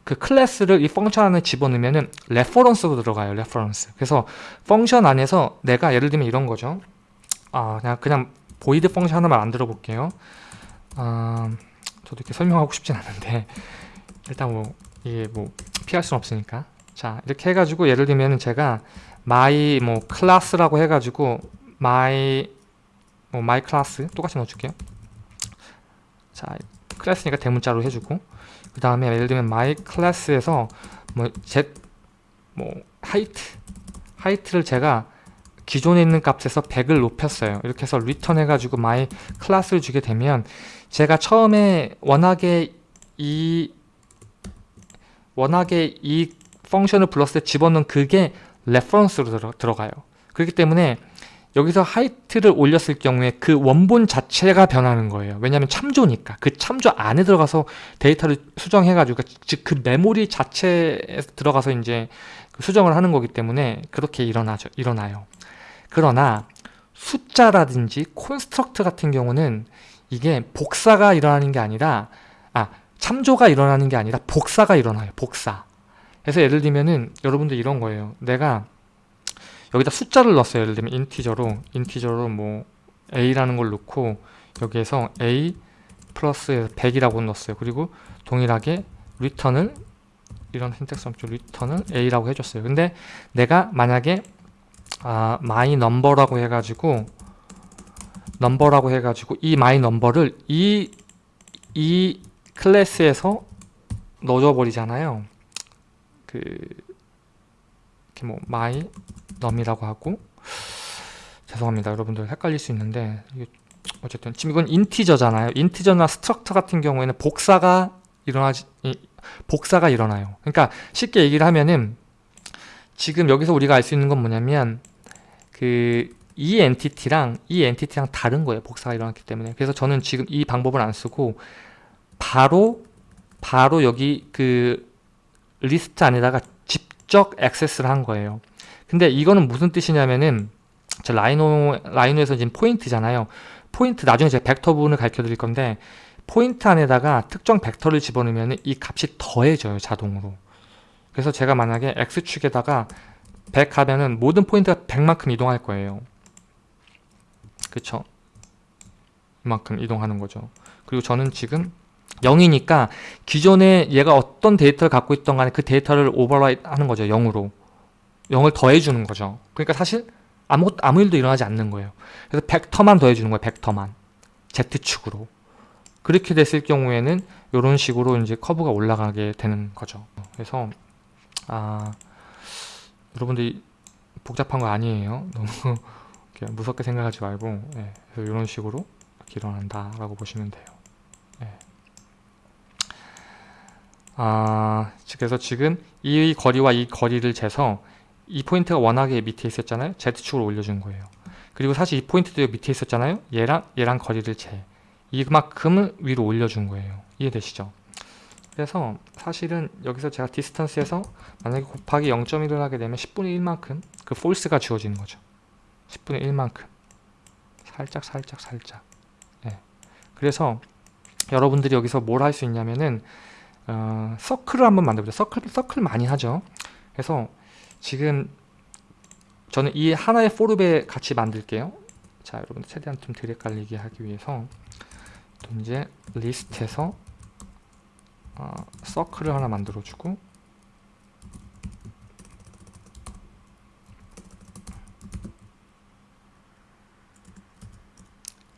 그 클래스를 이 function 안에 집어넣으면은 reference로 들어가요 reference 그래서 function 안에서 내가 예를 들면 이런 거죠. 아 그냥 그냥 void function 하나만 만들어 볼게요. 아 저도 이렇게 설명하고 싶진 않은데 일단 뭐 이게 뭐 피할 수는 없으니까. 자 이렇게 해가지고 예를 들면 제가 my 뭐 클래스라고 해가지고 my 뭐 my class 똑같이 넣어줄게요. 자 클래스니까 대문자로 해주고 그 다음에 예를 들면 my class에서 뭐 z 뭐 height height를 제가 기존에 있는 값에서 100을 높였어요. 이렇게 해서 return 해가지고 my class를 주게 되면 제가 처음에 워낙에 이 워낙에 이 function을 불렀을 때 집어넣은 그게 reference로 들어, 들어가요. 그렇기 때문에 여기서 height를 올렸을 경우에 그 원본 자체가 변하는 거예요. 왜냐하면 참조니까 그 참조 안에 들어가서 데이터를 수정해가지고 즉 그 메모리 자체에 들어가서 이제 그 수정을 하는 거기 때문에 그렇게 일어나죠. 일어나요. 그러나 숫자라든지 그 struct 같은 경우는 이게 복사가 일어나는 게 아니라 아 참조가 일어나는 게 아니라 복사가 일어나요. 복사. 그래서 예를 들면은 여러분들 이런 거예요. 내가 여기다 숫자를 넣었어요. 예를 들면 integer로 integer로 뭐 a라는 걸 넣고 여기에서 a 플러스 100이라고 넣었어요. 그리고 동일하게 return을 이런 syntax 없죠. return을 a라고 해줬어요. 근데 내가 만약에 아, my number라고 해가지고 넘버라고 해가지고 이 my number를 이, 이 클래스에서 넣어줘 버리잖아요. 그 이렇게 뭐 my num이라고 하고. 죄송합니다. 여러분들 헷갈릴 수 있는데 어쨌든 지금 이건 integer잖아요. integer나 structure 같은 경우에는 복사가 일어나지 복사가 일어나요. 그러니까 쉽게 얘기를 하면은 지금 여기서 우리가 알 수 있는 건 뭐냐면 그 이 entity랑 이 entity랑 다른 거예요. 복사가 일어났기 때문에. 그래서 저는 지금 이 방법을 안 쓰고 바로 바로 여기 그 리스트 안에다가 직접 액세스를 한 거예요. 근데 이거는 무슨 뜻이냐면은 저 Rhino Rhino에서 지금 포인트잖아요. 포인트 나중에 제가 벡터 부분을 가르쳐 드릴 건데 포인트 안에다가 특정 벡터를 집어넣으면 이 값이 더해져요 자동으로. 그래서 제가 만약에 x축에다가 100 하면은 모든 포인트가 100만큼 이동할 거예요. 그쵸? 이만큼 이동하는 거죠. 그리고 저는 지금 0이니까 기존에 얘가 어떤 데이터를 갖고 있던 간에 그 데이터를 override 하는 거죠 0으로 0을 더해주는 거죠. 그러니까 사실 아무, 아무 일도 일어나지 않는 거예요. 그래서 벡터만 더해주는 거예요. 벡터만. Z축으로. 그렇게 됐을 경우에는 이런 식으로 이제 커브가 올라가게 되는 거죠. 그래서 아 여러분들이 복잡한 거 아니에요. 너무 무섭게 생각하지 말고 예, 그래서 이런 식으로 일어난다라고 보시면 돼요. 예. 아, 그래서 지금 이 거리와 이 거리를 재서 이 포인트가 워낙에 밑에 있었잖아요. Z축으로 올려준 거예요. 그리고 사실 이 포인트도 밑에 있었잖아요. 얘랑 얘랑 거리를 재. 이만큼을 위로 올려준 거예요. 이해되시죠? 그래서 사실은 여기서 제가 distance에서 만약에 곱하기 0.1을 하게 되면 10분의 1만큼 그 force가 주어지는 거죠. 10분의 1만큼 살짝 살짝 살짝 네. 그래서 여러분들이 여기서 뭘 할 수 있냐면은 어, 서클을 한번 만들어보죠. 서클, 서클 많이 하죠. 그래서 지금 저는 이 하나의 for loop에 같이 만들게요. 자, 여러분 최대한 좀덜 헷갈리게 하기 위해서 또 이제 리스트에서 어, 서클을 하나 만들어주고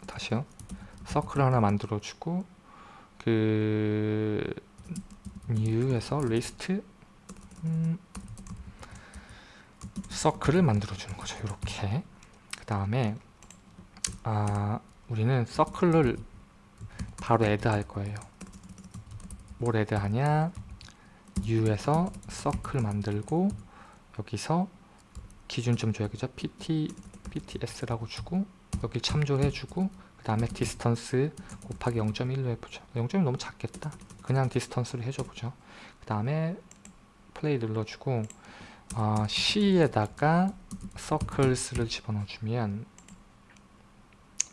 다시요. 서클을 하나 만들어주고 그 new에서 list 음, 서클을 만들어 주는 거죠. 이렇게 그 다음에 아, 우리는 서클을 바로 add 할 거예요. 뭘 add 하냐 new에서 서클 만들고 여기서 기준 좀 줘야겠죠. pt, pts라고 주고 여기 참조해주고 그 다음에 distance 곱하기 0.1로 해보죠. 0.1 너무 작겠다. 그냥 distance를 해줘보죠. 그 다음에 플레이 눌러주고 어, C에다가 circles를 집어넣어주면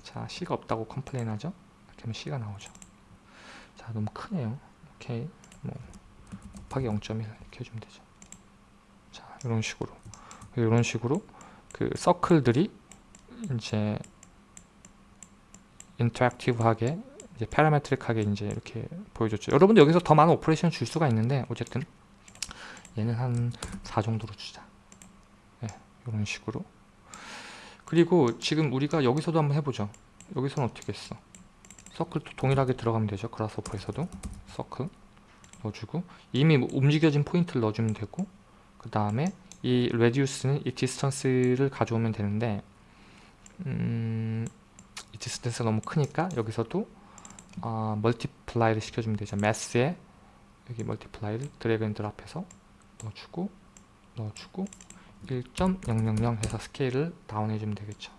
자 C가 없다고 complain 하죠? 그러면 C가 나오죠. 자 너무 크네요. 오케이. 뭐 곱하기 0.1 이렇게 해주면 되죠. 자 이런 식으로. 이런 식으로 그 서클들이 이제 interactive하게 이제 parametric하게 이제 이렇게 보여줬죠. 여러분들 여기서 더 많은 operation 줄 수가 있는데 어쨌든 얘는 한 4 정도로 주자. 네, 이런 식으로. 그리고 지금 우리가 여기서도 한번 해보죠. 여기서는 어떻게 했어? 서클도 동일하게 들어가면 되죠. Grasshopper에서도 서클 넣어주고 이미 움직여진 포인트를 넣어주면 되고 그 다음에 이 radius는 이 distance를 가져오면 되는데 음, 이 distance가 너무 크니까 여기서도 어, multiply를 시켜주면 되죠. 매스에 여기 multiply를 drag and drop해서 넣어주고 넣어주고 1.000 해서 scale을 down 해주면 되겠죠.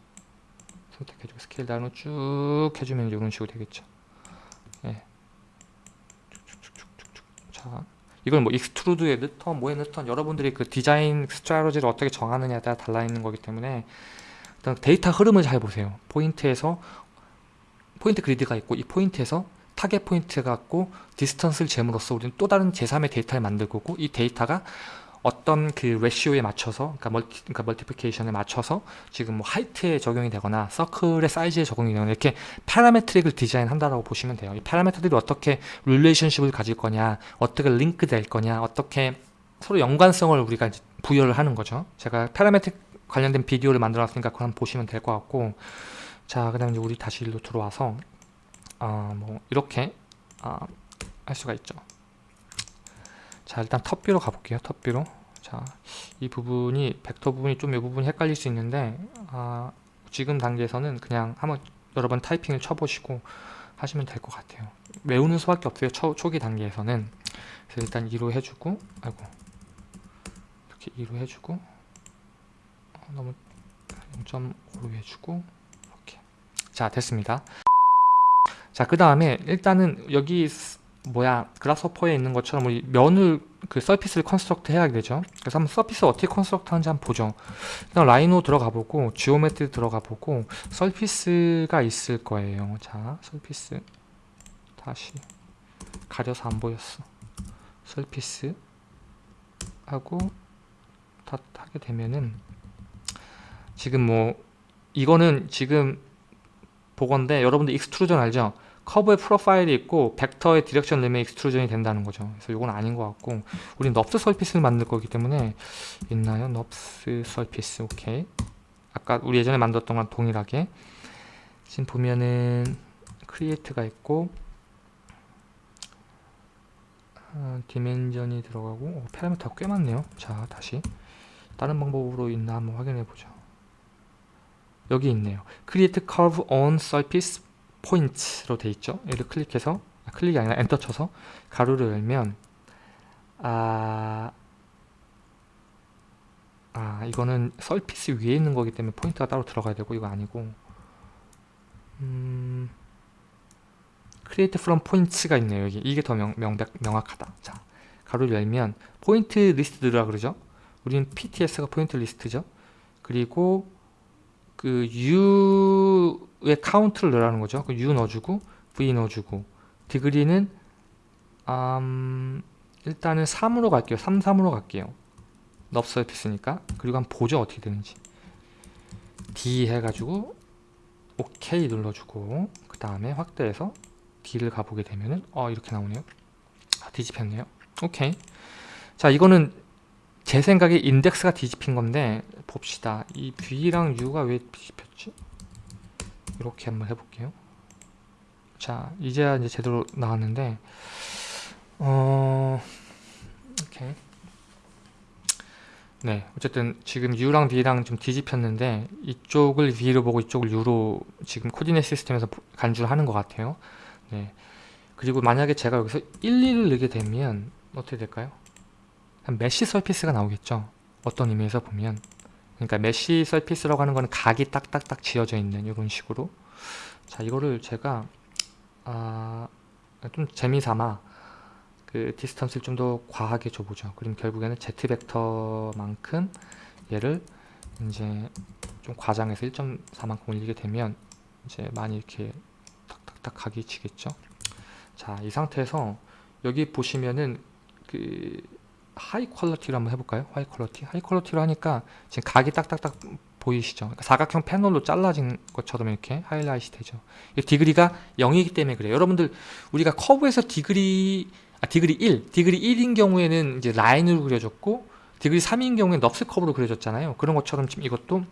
선택해주고 scale down을 쭉 해주면 이런 식으로 되겠죠. 예. 자, 이걸 뭐 extrude에 넣던 뭐에 넣던 여러분들이 그 디자인 strategy를 어떻게 정하느냐에 따라 달라 있는 거기 때문에 일단 데이터 흐름을 잘 보세요. 포인트에서 포인트 그리드가 있고 이 포인트에서 타겟 포인트가 있고 distance를 재므로써 우리는 또 다른 제3의 데이터를 만들 거고 이 데이터가 어떤 그 레시오에 맞춰서 그러니까 multi 그러니까 multiplication에 맞춰서 지금 뭐 height에 적용이 되거나 서클의 사이즈에 적용이 되거나 이렇게 parametric을 디자인한다라고 보시면 돼요. 이 parameter들이 어떻게 relationship을 가질 거냐, 어떻게 링크 될 거냐, 어떻게 서로 연관성을 우리가 부여를 하는 거죠. 제가 parametric 관련된 비디오를 만들어 놨으니까 그거 한번 보시면 될 것 같고. 자, 그 다음에 우리 다시 일로 들어와서 어, 뭐 이렇게 어, 할 수가 있죠. 자 일단 톱뷰로 가볼게요 톱뷰로. 자이 부분이 벡터 부분이 좀 이 부분이 헷갈릴 수 있는데 아, 지금 단계에서는 그냥 한번 여러 번 타이핑을 쳐보시고 하시면 될 것 같아요. 외우는 수밖에 없어요 초, 초기 단계에서는. 그래서 일단 2로 해주고 아이고. 이렇게 2로 해주고. 어, 너무 0.5로 해주고 이렇게. 자 됐습니다. 자 그 다음에 일단은 여기 뭐야 Grasshopper에 있는 것처럼 우리 면을 그 surface를 construct 해야 되죠. 그래서 한번 surface 어떻게 construct 하는지 한번 보죠. 일단 Rhino 들어가 보고 geometry 들어가 보고 surface가 있을 거예요. 자 surface 다시 가려서 안 보였어. surface 하고 다 하게 되면은 지금 뭐 이거는 지금 보건데 여러분들 extrusion 알죠? 커브의 profile이 있고 벡터의 direction 림의 extrusion이 된다는 거죠. 그래서 이건 아닌 것 같고 우리 NURBS surface를 만들 거기 때문에 있나요? NURBS surface 오케이. 아까 우리 예전에 만들었던 건 동일하게 지금 보면은 create가 있고 어, dimension이 들어가고 어, parameter가 꽤 많네요. 자 다시 다른 방법으로 있나 한번 확인해 보죠. 여기 있네요. Create curve on surface 포인트로 돼 있죠. 얘를 클릭해서 아, 클릭이 아니라 엔터 쳐서 가로를 열면 아, 아 이거는 surface 위에 있는 거기 때문에 포인트가 따로 들어가야 되고 이거 아니고. 음, create from points가 있네요 여기. 이게 더 명, 명, 명확하다. 자 가로를 열면 포인트 리스트라 그러죠? 우리는 PTS가 포인트 리스트죠? 그리고 그 U의 카운트를 넣으라는 거죠. 그 U 넣어주고 V 넣어주고. 디그리는 음, 일단은 3으로 갈게요. 3, 3으로 갈게요. 넙 서피스니까. 그리고 한번 보죠 어떻게 되는지. D 해가지고 OK 눌러주고 그 다음에 확대해서 D를 가보게 되면은 어 이렇게 나오네요. 아, 뒤집혔네요. 오케이 자 이거는 제 생각에 인덱스가 뒤집힌 건데 봅시다. 이 V랑 U가 왜 뒤집혔지? 이렇게 한번 해볼게요. 자 이제야 이제 제대로 나왔는데 어 오케이 네 어쨌든 지금 U랑 V랑 좀 뒤집혔는데 이쪽을 V로 보고 이쪽을 U로 지금 coordinate system에서 간주를 하는 것 같아요. 네. 그리고 만약에 제가 여기서 1, 2를 넣게 되면 어떻게 될까요? 한 mesh surface가 나오겠죠. 어떤 의미에서 보면. 그러니까 mesh surface라고 하는 거는 각이 딱딱딱 지어져 있는 이런 식으로. 자 이거를 제가 아, 좀 재미삼아 그 distance를 좀 더 과하게 줘보죠. 그럼 결국에는 z 벡터만큼 얘를 이제 좀 과장해서 1.4만큼 올리게 되면 이제 많이 이렇게 탁탁탁 각이 지겠죠. 자 이 상태에서 여기 보시면은 그 high quality로 한번 해볼까요? high quality? high quality로 하니까 지금 각이 딱딱딱 보이시죠? 그러니까 사각형 패널로 잘라진 것처럼 이렇게 하이라이트 되죠. 이 degree가 0이기 때문에 그래요. 여러분들 우리가 커브에서 degree 아, degree 1, degree 1인 경우에는 이제 라인으로 그려졌고 degree 3인 경우에 NURBS curve로 그려졌잖아요. 그런 것처럼 지금 이것도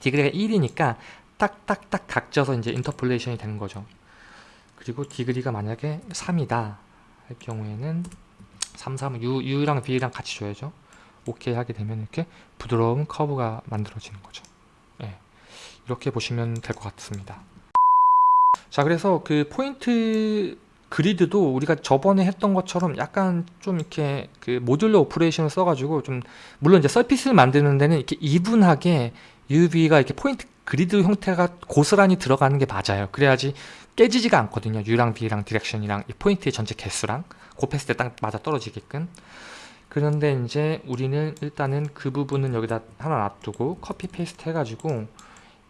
degree가 1이니까 딱딱딱 각져서 이제 interpolation이 되는 거죠. 그리고 degree가 만약에 3이다 할 경우에는 3, 3, U, U랑 V랑 같이 줘야죠. 오케이 하게 되면 이렇게 부드러운 커브가 만들어지는 거죠. 네. 이렇게 보시면 될 것 같습니다. 자, 그래서 그 포인트 그리드도 우리가 저번에 했던 것처럼 약간 좀 이렇게 그 modular operation을 써가지고 좀 물론 이제 surface를 만드는 데는 이렇게 even하게 UV가 이렇게 포인트 그리드 형태가 고스란히 들어가는 게 맞아요. 그래야지 깨지지가 않거든요. U랑 V랑 direction이랑 이 포인트의 전체 개수랑 곱했을 때 딱 맞아 떨어지게끔. 그런데 이제 우리는 일단은 그 부분은 여기다 하나 놔두고 copy paste 해가지고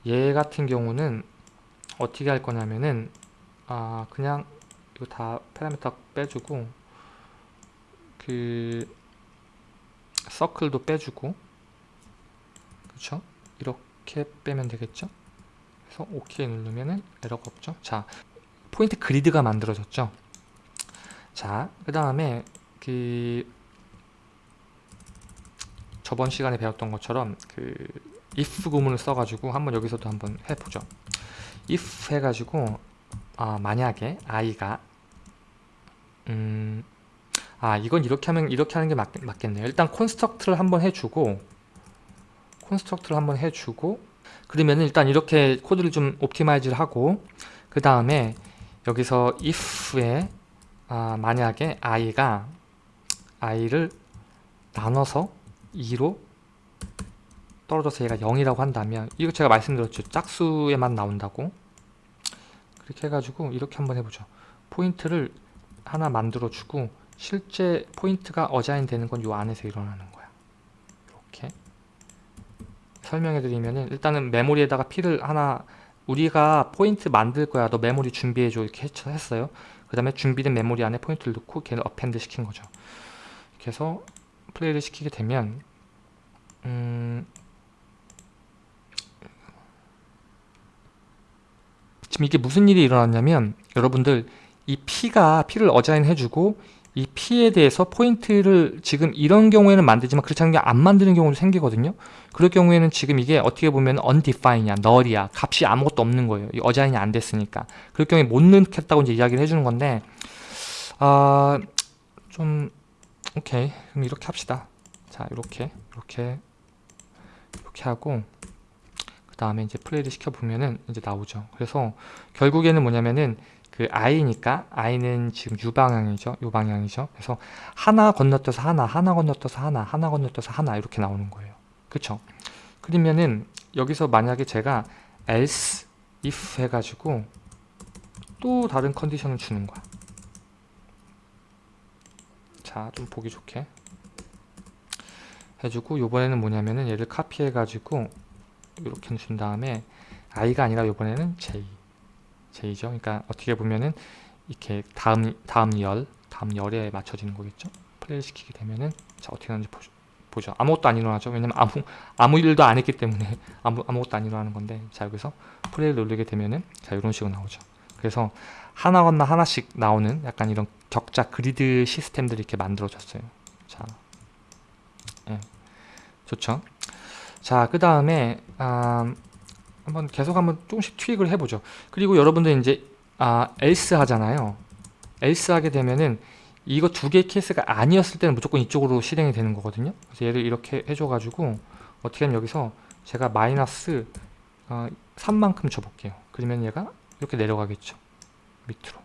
얘 같은 경우는 어떻게 할 거냐면은 아 그냥 이거 다 파라미터 빼주고 그 서클도 빼주고. 그렇죠 이렇게 빼면 되겠죠? 그래서 OK 누르면은 에러가 없죠? 자 포인트 그리드가 만들어졌죠 자 그 다음에 그 저번 시간에 배웠던 것처럼 그 if 구문을 써가지고 한번 여기서도 한번 해보죠. if 해가지고 아 만약에 i가 음, 아 이건 이렇게 하면 이렇게 하는 게 맞, 맞겠네요. 일단 콘스트럭트를 한번 해주고 construct를 한번 해주고 그러면 일단 이렇게 코드를 좀 optimize를 하고 그 다음에 여기서 if에 아, 만약에 i가 i를 나눠서 2로 떨어져서 얘가 0이라고 한다면 이거 제가 말씀드렸죠. 짝수에만 나온다고. 그렇게 해가지고 이렇게 한번 해보죠. 포인트를 하나 만들어 주고 실제 포인트가 assign 되는 건 이 안에서 일어나는 거야. 이렇게. 설명해 드리면은 일단은 메모리에다가 P를 하나 우리가 포인트 만들 거야. 너 메모리 준비해 줘. 이렇게 했어요 그 다음에 준비된 메모리 안에 포인트를 넣고 걔를 append 시킨 거죠. 이렇게 해서 플레이를 시키게 되면 음 지금 이게 무슨 일이 일어났냐면 여러분들 이 P가 P를 assign 해주고 이 P에 대해서 포인트를 지금 이런 경우에는 만들지만 그렇지 않은 게 안 만드는 경우도 생기거든요. 그럴 경우에는 지금 이게 어떻게 보면 undefined이야 null이야. 값이 아무것도 없는 거예요. 어자인이 안 됐으니까. 그럴 경우에 못 넣겠다고 이제 이야기를 해주는 건데 아 좀 오케이. 그럼 이렇게 합시다. 자 이렇게 이렇게 이렇게 하고 그그 다음에 이제 플레이를 시켜보면은 이제 나오죠. 그래서 결국에는 뭐냐면은 그 i니까 i는 지금 u 방향이죠. u 방향이죠. 그래서 하나 건너뛰어서 하나, 하나 건너뛰어서 하나, 하나 건너뛰어서 하나 이렇게 나오는 거예요. 그쵸? 그러면은 여기서 만약에 제가 else, if 해가지고 또 다른 컨디션을 주는 거야. 자, 좀 보기 좋게 해주고 요번에는 뭐냐면은 얘를 카피해가지고 이렇게 준 다음에 i가 아니라 요번에는 j j죠. 그러니까 어떻게 보면은 이렇게 다음 다음 열 다음 열에 맞춰지는 거겠죠. 플레이 시키게 되면은 자 어떻게 하는지 보죠. 보죠. 아무것도 안 일어나죠. 왜냐면 아무 아무 일도 안 했기 때문에 아무 아무것도 안 일어나는 건데 자 여기서 플레이를 누르게 되면은 자 이런 식으로 나오죠. 그래서 하나 건너 하나씩 나오는 약간 이런 격자 그리드 시스템들이 이렇게 만들어졌어요. 자, 예, 좋죠. 자, 그 다음에 아, 한번 계속 한번 조금씩 트윅을 해보죠. 그리고 여러분들 이제 아, else 하잖아요. else 하게 되면은 이거 두 개의 케이스가 아니었을 때는 무조건 이쪽으로 실행이 되는 거거든요. 그래서 얘를 이렇게 해줘가지고 어떻게 하면 여기서 제가 마이너스 어, 3만큼 줘볼게요. 그러면 얘가 이렇게 내려가겠죠. 밑으로.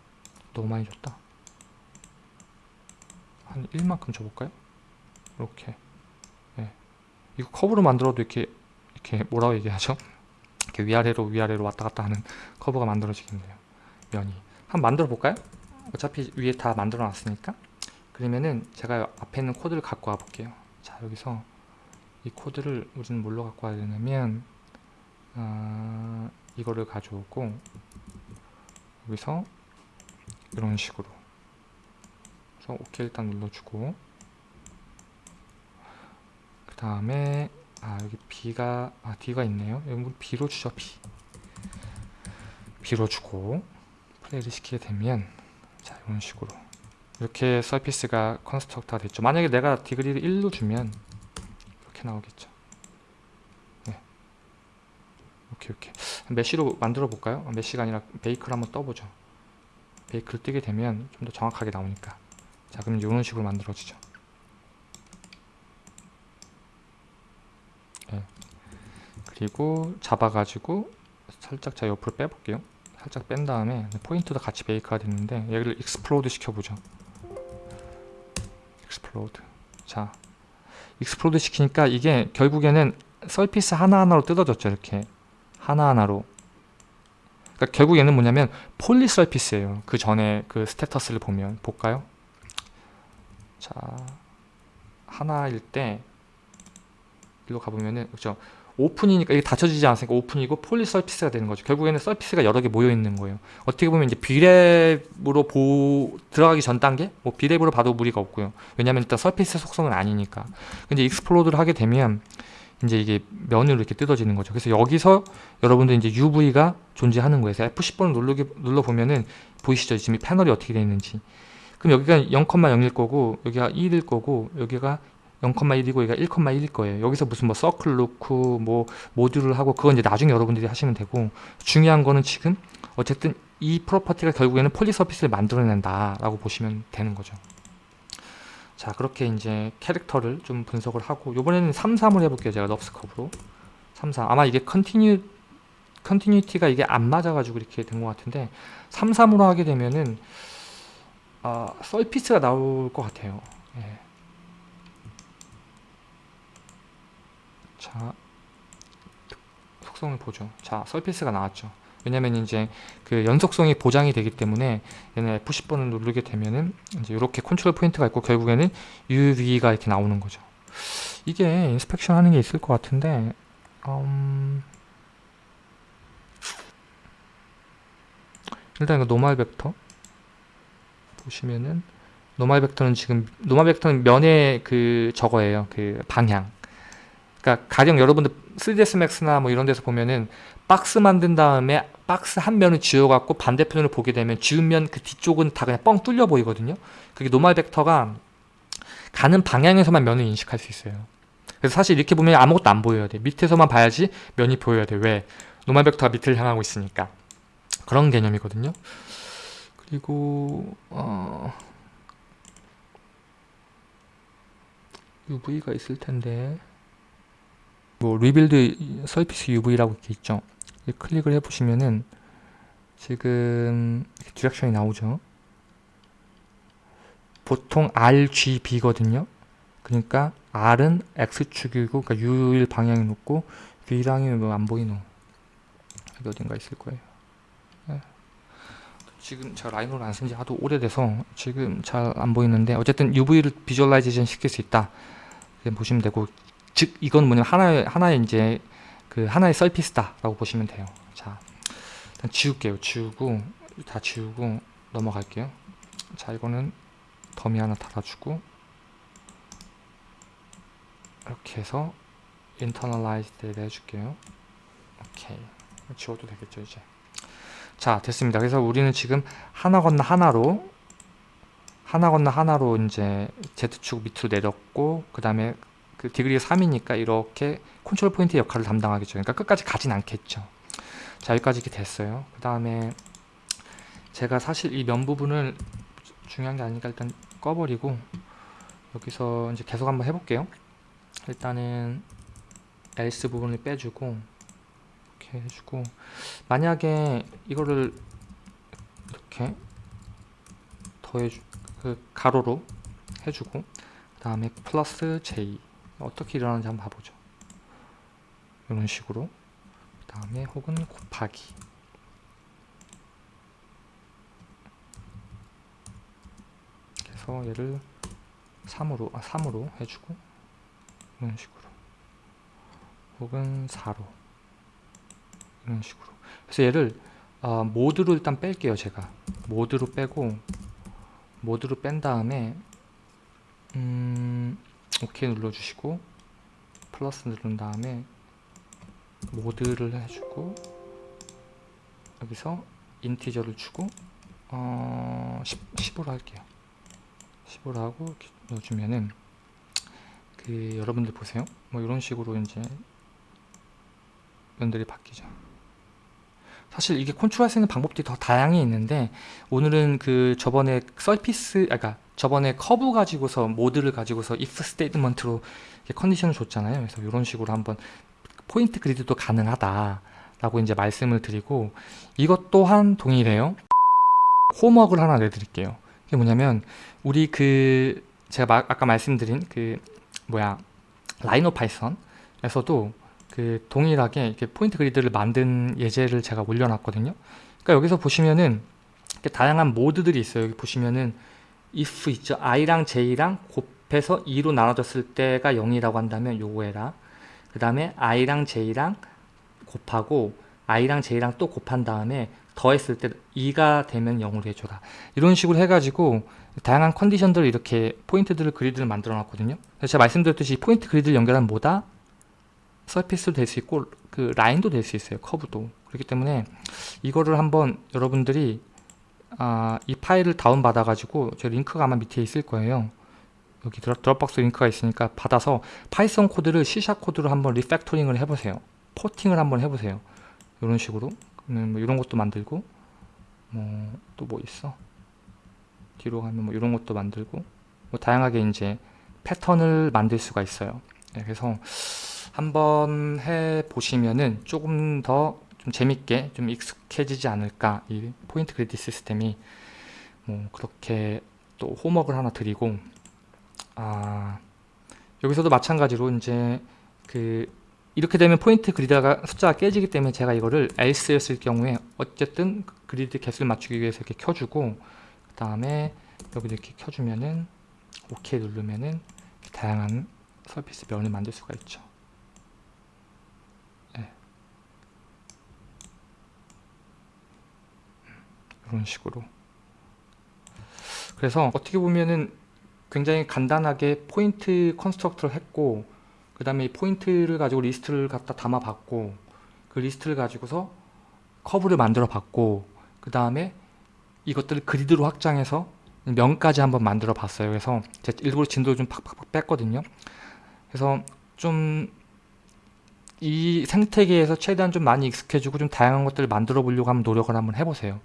너무 많이 줬다. 한 1만큼 줘볼까요? 이렇게. 네. 이거 커브로 만들어도 이렇게 이렇게 뭐라고 얘기하죠? 이렇게 위아래로 위아래로 왔다 갔다 하는 커브가 만들어지겠네요. 면이. 한번 만들어 볼까요? 어차피 위에 다 만들어 놨으니까. 그러면은 제가 앞에 있는 코드를 갖고 와 볼게요. 자, 여기서 이 코드를 우리는 뭘로 갖고 와야 되냐면 어, 이거를 가져오고 여기서 이런 식으로 그래서 OK 일단 눌러주고 그 다음에 아 여기 B가 아 D가 있네요. 여기 B로 주죠 B. B로 주고 플레이를 시키게 되면 자 이런 식으로 이렇게 surface가 construct가 됐죠. 만약에 내가 degree를 1로 주면 이렇게 나오겠죠. 네. 오케이 오케이. mesh로 만들어 볼까요? mesh가 아니라 bake를 한번 떠보죠. bake를 뜨게 되면 좀 더 정확하게 나오니까. 자 그럼 이런 식으로 만들어지죠 네. 그리고 잡아가지고 살짝 자 옆으로 빼볼게요. 살짝 뺀 다음에 포인트도 같이 bake가 됐는데 여기를 explode 시켜보죠. explode. 자 explode 시키니까 이게 결국에는 surface 하나하나로 뜯어졌죠 이렇게. 하나하나로. 그러니까 결국 얘는 뭐냐면 poly surface예요. 그 전에 그 status를 보면. 볼까요? 자 하나일 때 일로 가보면은 그죠 오픈이니까 이게 닫혀지지 않으니까 오픈이고 poly surface가 되는 거죠 결국에는 surface가 여러 개 모여 있는 거예요 어떻게 보면 이제 Brep으로 보 들어가기 전 단계 뭐 Brep으로 봐도 무리가 없고요 왜냐면 일단 surface 속성은 아니니까 근데 explode를 하게 되면 이제 이게 면으로 이렇게 뜯어지는 거죠. 그래서 여기서 여러분들 이제 UV가 존재하는 거예요. 그래서 F10번을 누르기, 눌러보면은 보이시죠? 지금 패널이 어떻게 되어 있는지. 그럼 여기가 0,0일 거고, 여기가 1일 거고, 여기가 0,1이고, 여기가 1,1일 거예요. 여기서 무슨 뭐 서클 놓고, 뭐 모듈을 하고, 그건 이제 나중에 여러분들이 하시면 되고, 중요한 거는 지금 어쨌든 이 property가 결국에는 poly surface를 만들어낸다 라고 보시면 되는 거죠. 자 그렇게 이제 캐릭터를 좀 분석을 하고 요번에는 3, 3을 해볼게요 제가 NURBS 커브로 3, 3 아마 이게 continue continuity가 이게 안 맞아가지고 이렇게 된 것 같은데 3, 3으로 하게 되면은 어, surface가 나올 것 같아요 예. 자 속성을 보죠 자 surface가 나왔죠 왜냐면 이제 그 연속성이 보장이 되기 때문에 얘는 F10번을 누르게 되면은 이제 이렇게 컨트롤 포인트가 있고 결국에는 UV가 이렇게 나오는 거죠. 이게 inspection 하는 게 있을 것 같은데 음... 일단 이거 normal 벡터 보시면은 normal 벡터는 지금 normal 벡터는 면의 그 저거예요. 그 방향. 그러니까 가령 여러분들 3ds max나 뭐 이런 데서 보면은 박스 만든 다음에 박스 한 면을 지워갖고 반대편으로 보게 되면 지운 면 그 뒤쪽은 다 그냥 뻥 뚫려 보이거든요. 그게 normal 벡터가 가는 방향에서만 면을 인식할 수 있어요. 그래서 사실 이렇게 보면 아무것도 안 보여야 돼. 밑에서만 봐야지 면이 보여야 돼. 왜? normal 벡터가 밑을 향하고 있으니까. 그런 개념이거든요. 그리고 어... UV가 있을 텐데 뭐 rebuild surface UV라고 이렇게 있죠. 클릭을 해보시면은 지금 direction이 나오죠. 보통 RGB거든요. 그러니까 R은 X축이고 그러니까 U일 방향이 높고 V랑이 뭐 안 보이노. 여기 어딘가 있을 거예요. 네. 지금 제가 Rhino를 안쓴 지 하도 오래돼서 지금 잘 안 보이는데 어쨌든 UV를 visualization 시킬 수 있다. 보시면 되고 즉 이건 뭐냐면 하나의 하나의 이제 그 하나의 서피스다라고 보시면 돼요. 자 일단 지울게요. 지우고 다 지우고 넘어갈게요. 자 이거는 더미 하나 달아주고 이렇게 해서 internalize를 해줄게요. 오케이 지워도 되겠죠 이제. 자 됐습니다. 그래서 우리는 지금 하나 건너 하나로 하나 건너 하나로 이제 Z축 밑으로 내렸고 그 다음에 그 디그리가 3이니까 이렇게 컨트롤 포인트 역할을 담당하겠죠. 그러니까 끝까지 가진 않겠죠. 자 여기까지 이렇게 됐어요. 그 다음에 제가 사실 이 면 부분을 중요한 게 아니니까 일단 꺼버리고 여기서 이제 계속 한번 해볼게요. 일단은 else 부분을 빼주고 이렇게 해주고 만약에 이거를 이렇게 더해주 그 가로로 해주고 그 다음에 플러스 j 어떻게 일어나는지 한번 봐보죠. 이런 식으로. 그 다음에 혹은 곱하기. 그래서 얘를 3으로 아 3으로 해주고 이런 식으로. 혹은 4로. 이런 식으로. 그래서 얘를 어, 모드로 일단 뺄게요 제가. 모드로 빼고 모드로 뺀 다음에 음, 오케이 눌러주시고 플러스 누른 다음에 모드를 해주고 여기서 인티저를 주고 어, 10, 10 으로 할게요. 10으로 하고 넣어주면은 그 여러분들 보세요. 뭐 이런 식으로 이제 면들이 바뀌죠. 사실 이게 컨트롤 할 수 있는 방법들이 더 다양히 있는데 오늘은 그 저번에 surface 아까 그러니까 저번에 커브 가지고서 mod를 가지고서 if 스테이트먼트로 컨디션을 줬잖아요 그래서 이런 식으로 한번 포인트 grid도 가능하다 라고 이제 말씀을 드리고 이것 또한 동일해요 homework를 하나 내드릴게요 그게 뭐냐면 우리 그 제가 마, 아까 말씀드린 그 뭐야 라이노 파이썬에서도 그 동일하게 이렇게 포인트 그리드를 만든 예제를 제가 올려놨거든요. 그러니까 여기서 보시면은 다양한 모드들이 있어요. 여기 보시면은 if 있죠. i랑 j랑 곱해서 2로 나눠졌을 때가 0이라고 한다면 요거 해라. 그 다음에 i랑 j랑 곱하고 i랑 j랑 또 곱한 다음에 더했을 때 2가 되면 0으로 해줘라. 이런 식으로 해가지고 다양한 condition들을 이렇게 포인트들을 grid를 만들어 놨거든요. 제가 말씀드렸듯이 포인트 grid를 연결하면 뭐다? surface도 될 수 있고 그 라인도 될 수 있어요. 커브도. 그렇기 때문에 이거를 한번 여러분들이 아, 이 파일을 다운 받아 가지고 저 링크가 아마 밑에 있을 거예요. 여기 Dropbox 링크가 있으니까 받아서 Python 코드를 C샵 코드로 한번 refactoring을 해보세요. 포팅을 한번 해보세요. 이런 식으로 뭐 이런 것도 만들고 뭐 또 뭐 있어? 뒤로 가면 뭐 이런 것도 만들고 뭐 다양하게 이제 패턴을 만들 수가 있어요. 네, 그래서 한번 해 보시면은 조금 더 좀 재밌게 좀 익숙해지지 않을까 이 포인트 그리드 시스템이 뭐 그렇게 또 홈워크를 하나 드리고 아 여기서도 마찬가지로 이제 그 이렇게 되면 포인트 그리드가 숫자가 깨지기 때문에 제가 이거를 else였을 경우에 어쨌든 그리드 개수를 맞추기 위해서 이렇게 켜주고 그 다음에 여기 이렇게 켜주면은 OK 누르면은 다양한 서비스 면을 만들 수가 있죠. 이런 식으로. 그래서 어떻게 보면은 굉장히 간단하게 포인트 constructor를 했고 그 다음에 이 포인트를 가지고 리스트를 갖다 담아 봤고 그 리스트를 가지고서 커브를 만들어 봤고 그 다음에 이것들을 grid로 확장해서 면까지 한번 만들어 봤어요. 그래서 제가 일부러 진도를 좀 팍팍팍 뺐거든요. 그래서 좀 이 생태계에서 최대한 좀 많이 익숙해지고 좀 다양한 것들을 만들어 보려고 한번 노력을 한번 해보세요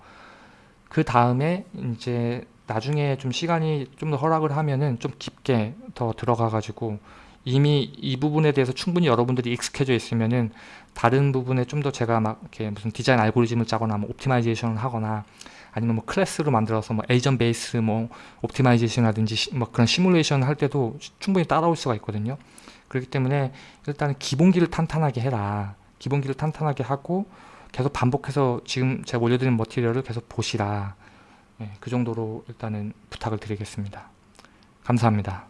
그 다음에 이제 나중에 좀 시간이 좀 더 허락을 하면은 좀 깊게 더 들어가 가지고 이미 이 부분에 대해서 충분히 여러분들이 익숙해져 있으면은 다른 부분에 좀 더 제가 막 이렇게 무슨 디자인 알고리즘을 짜거나 뭐 optimization을 하거나 아니면 뭐 클래스로 만들어서 뭐 agent based 뭐 optimization이라든지 시- 뭐 그런 시뮬레이션 할 때도 충분히 따라올 수가 있거든요. 그렇기 때문에 일단 기본기를 탄탄하게 해라. 기본기를 탄탄하게 하고 계속 반복해서 지금 제가 올려드린 머티리얼을 계속 보시라. 예, 그 정도로 일단은 부탁을 드리겠습니다. 감사합니다.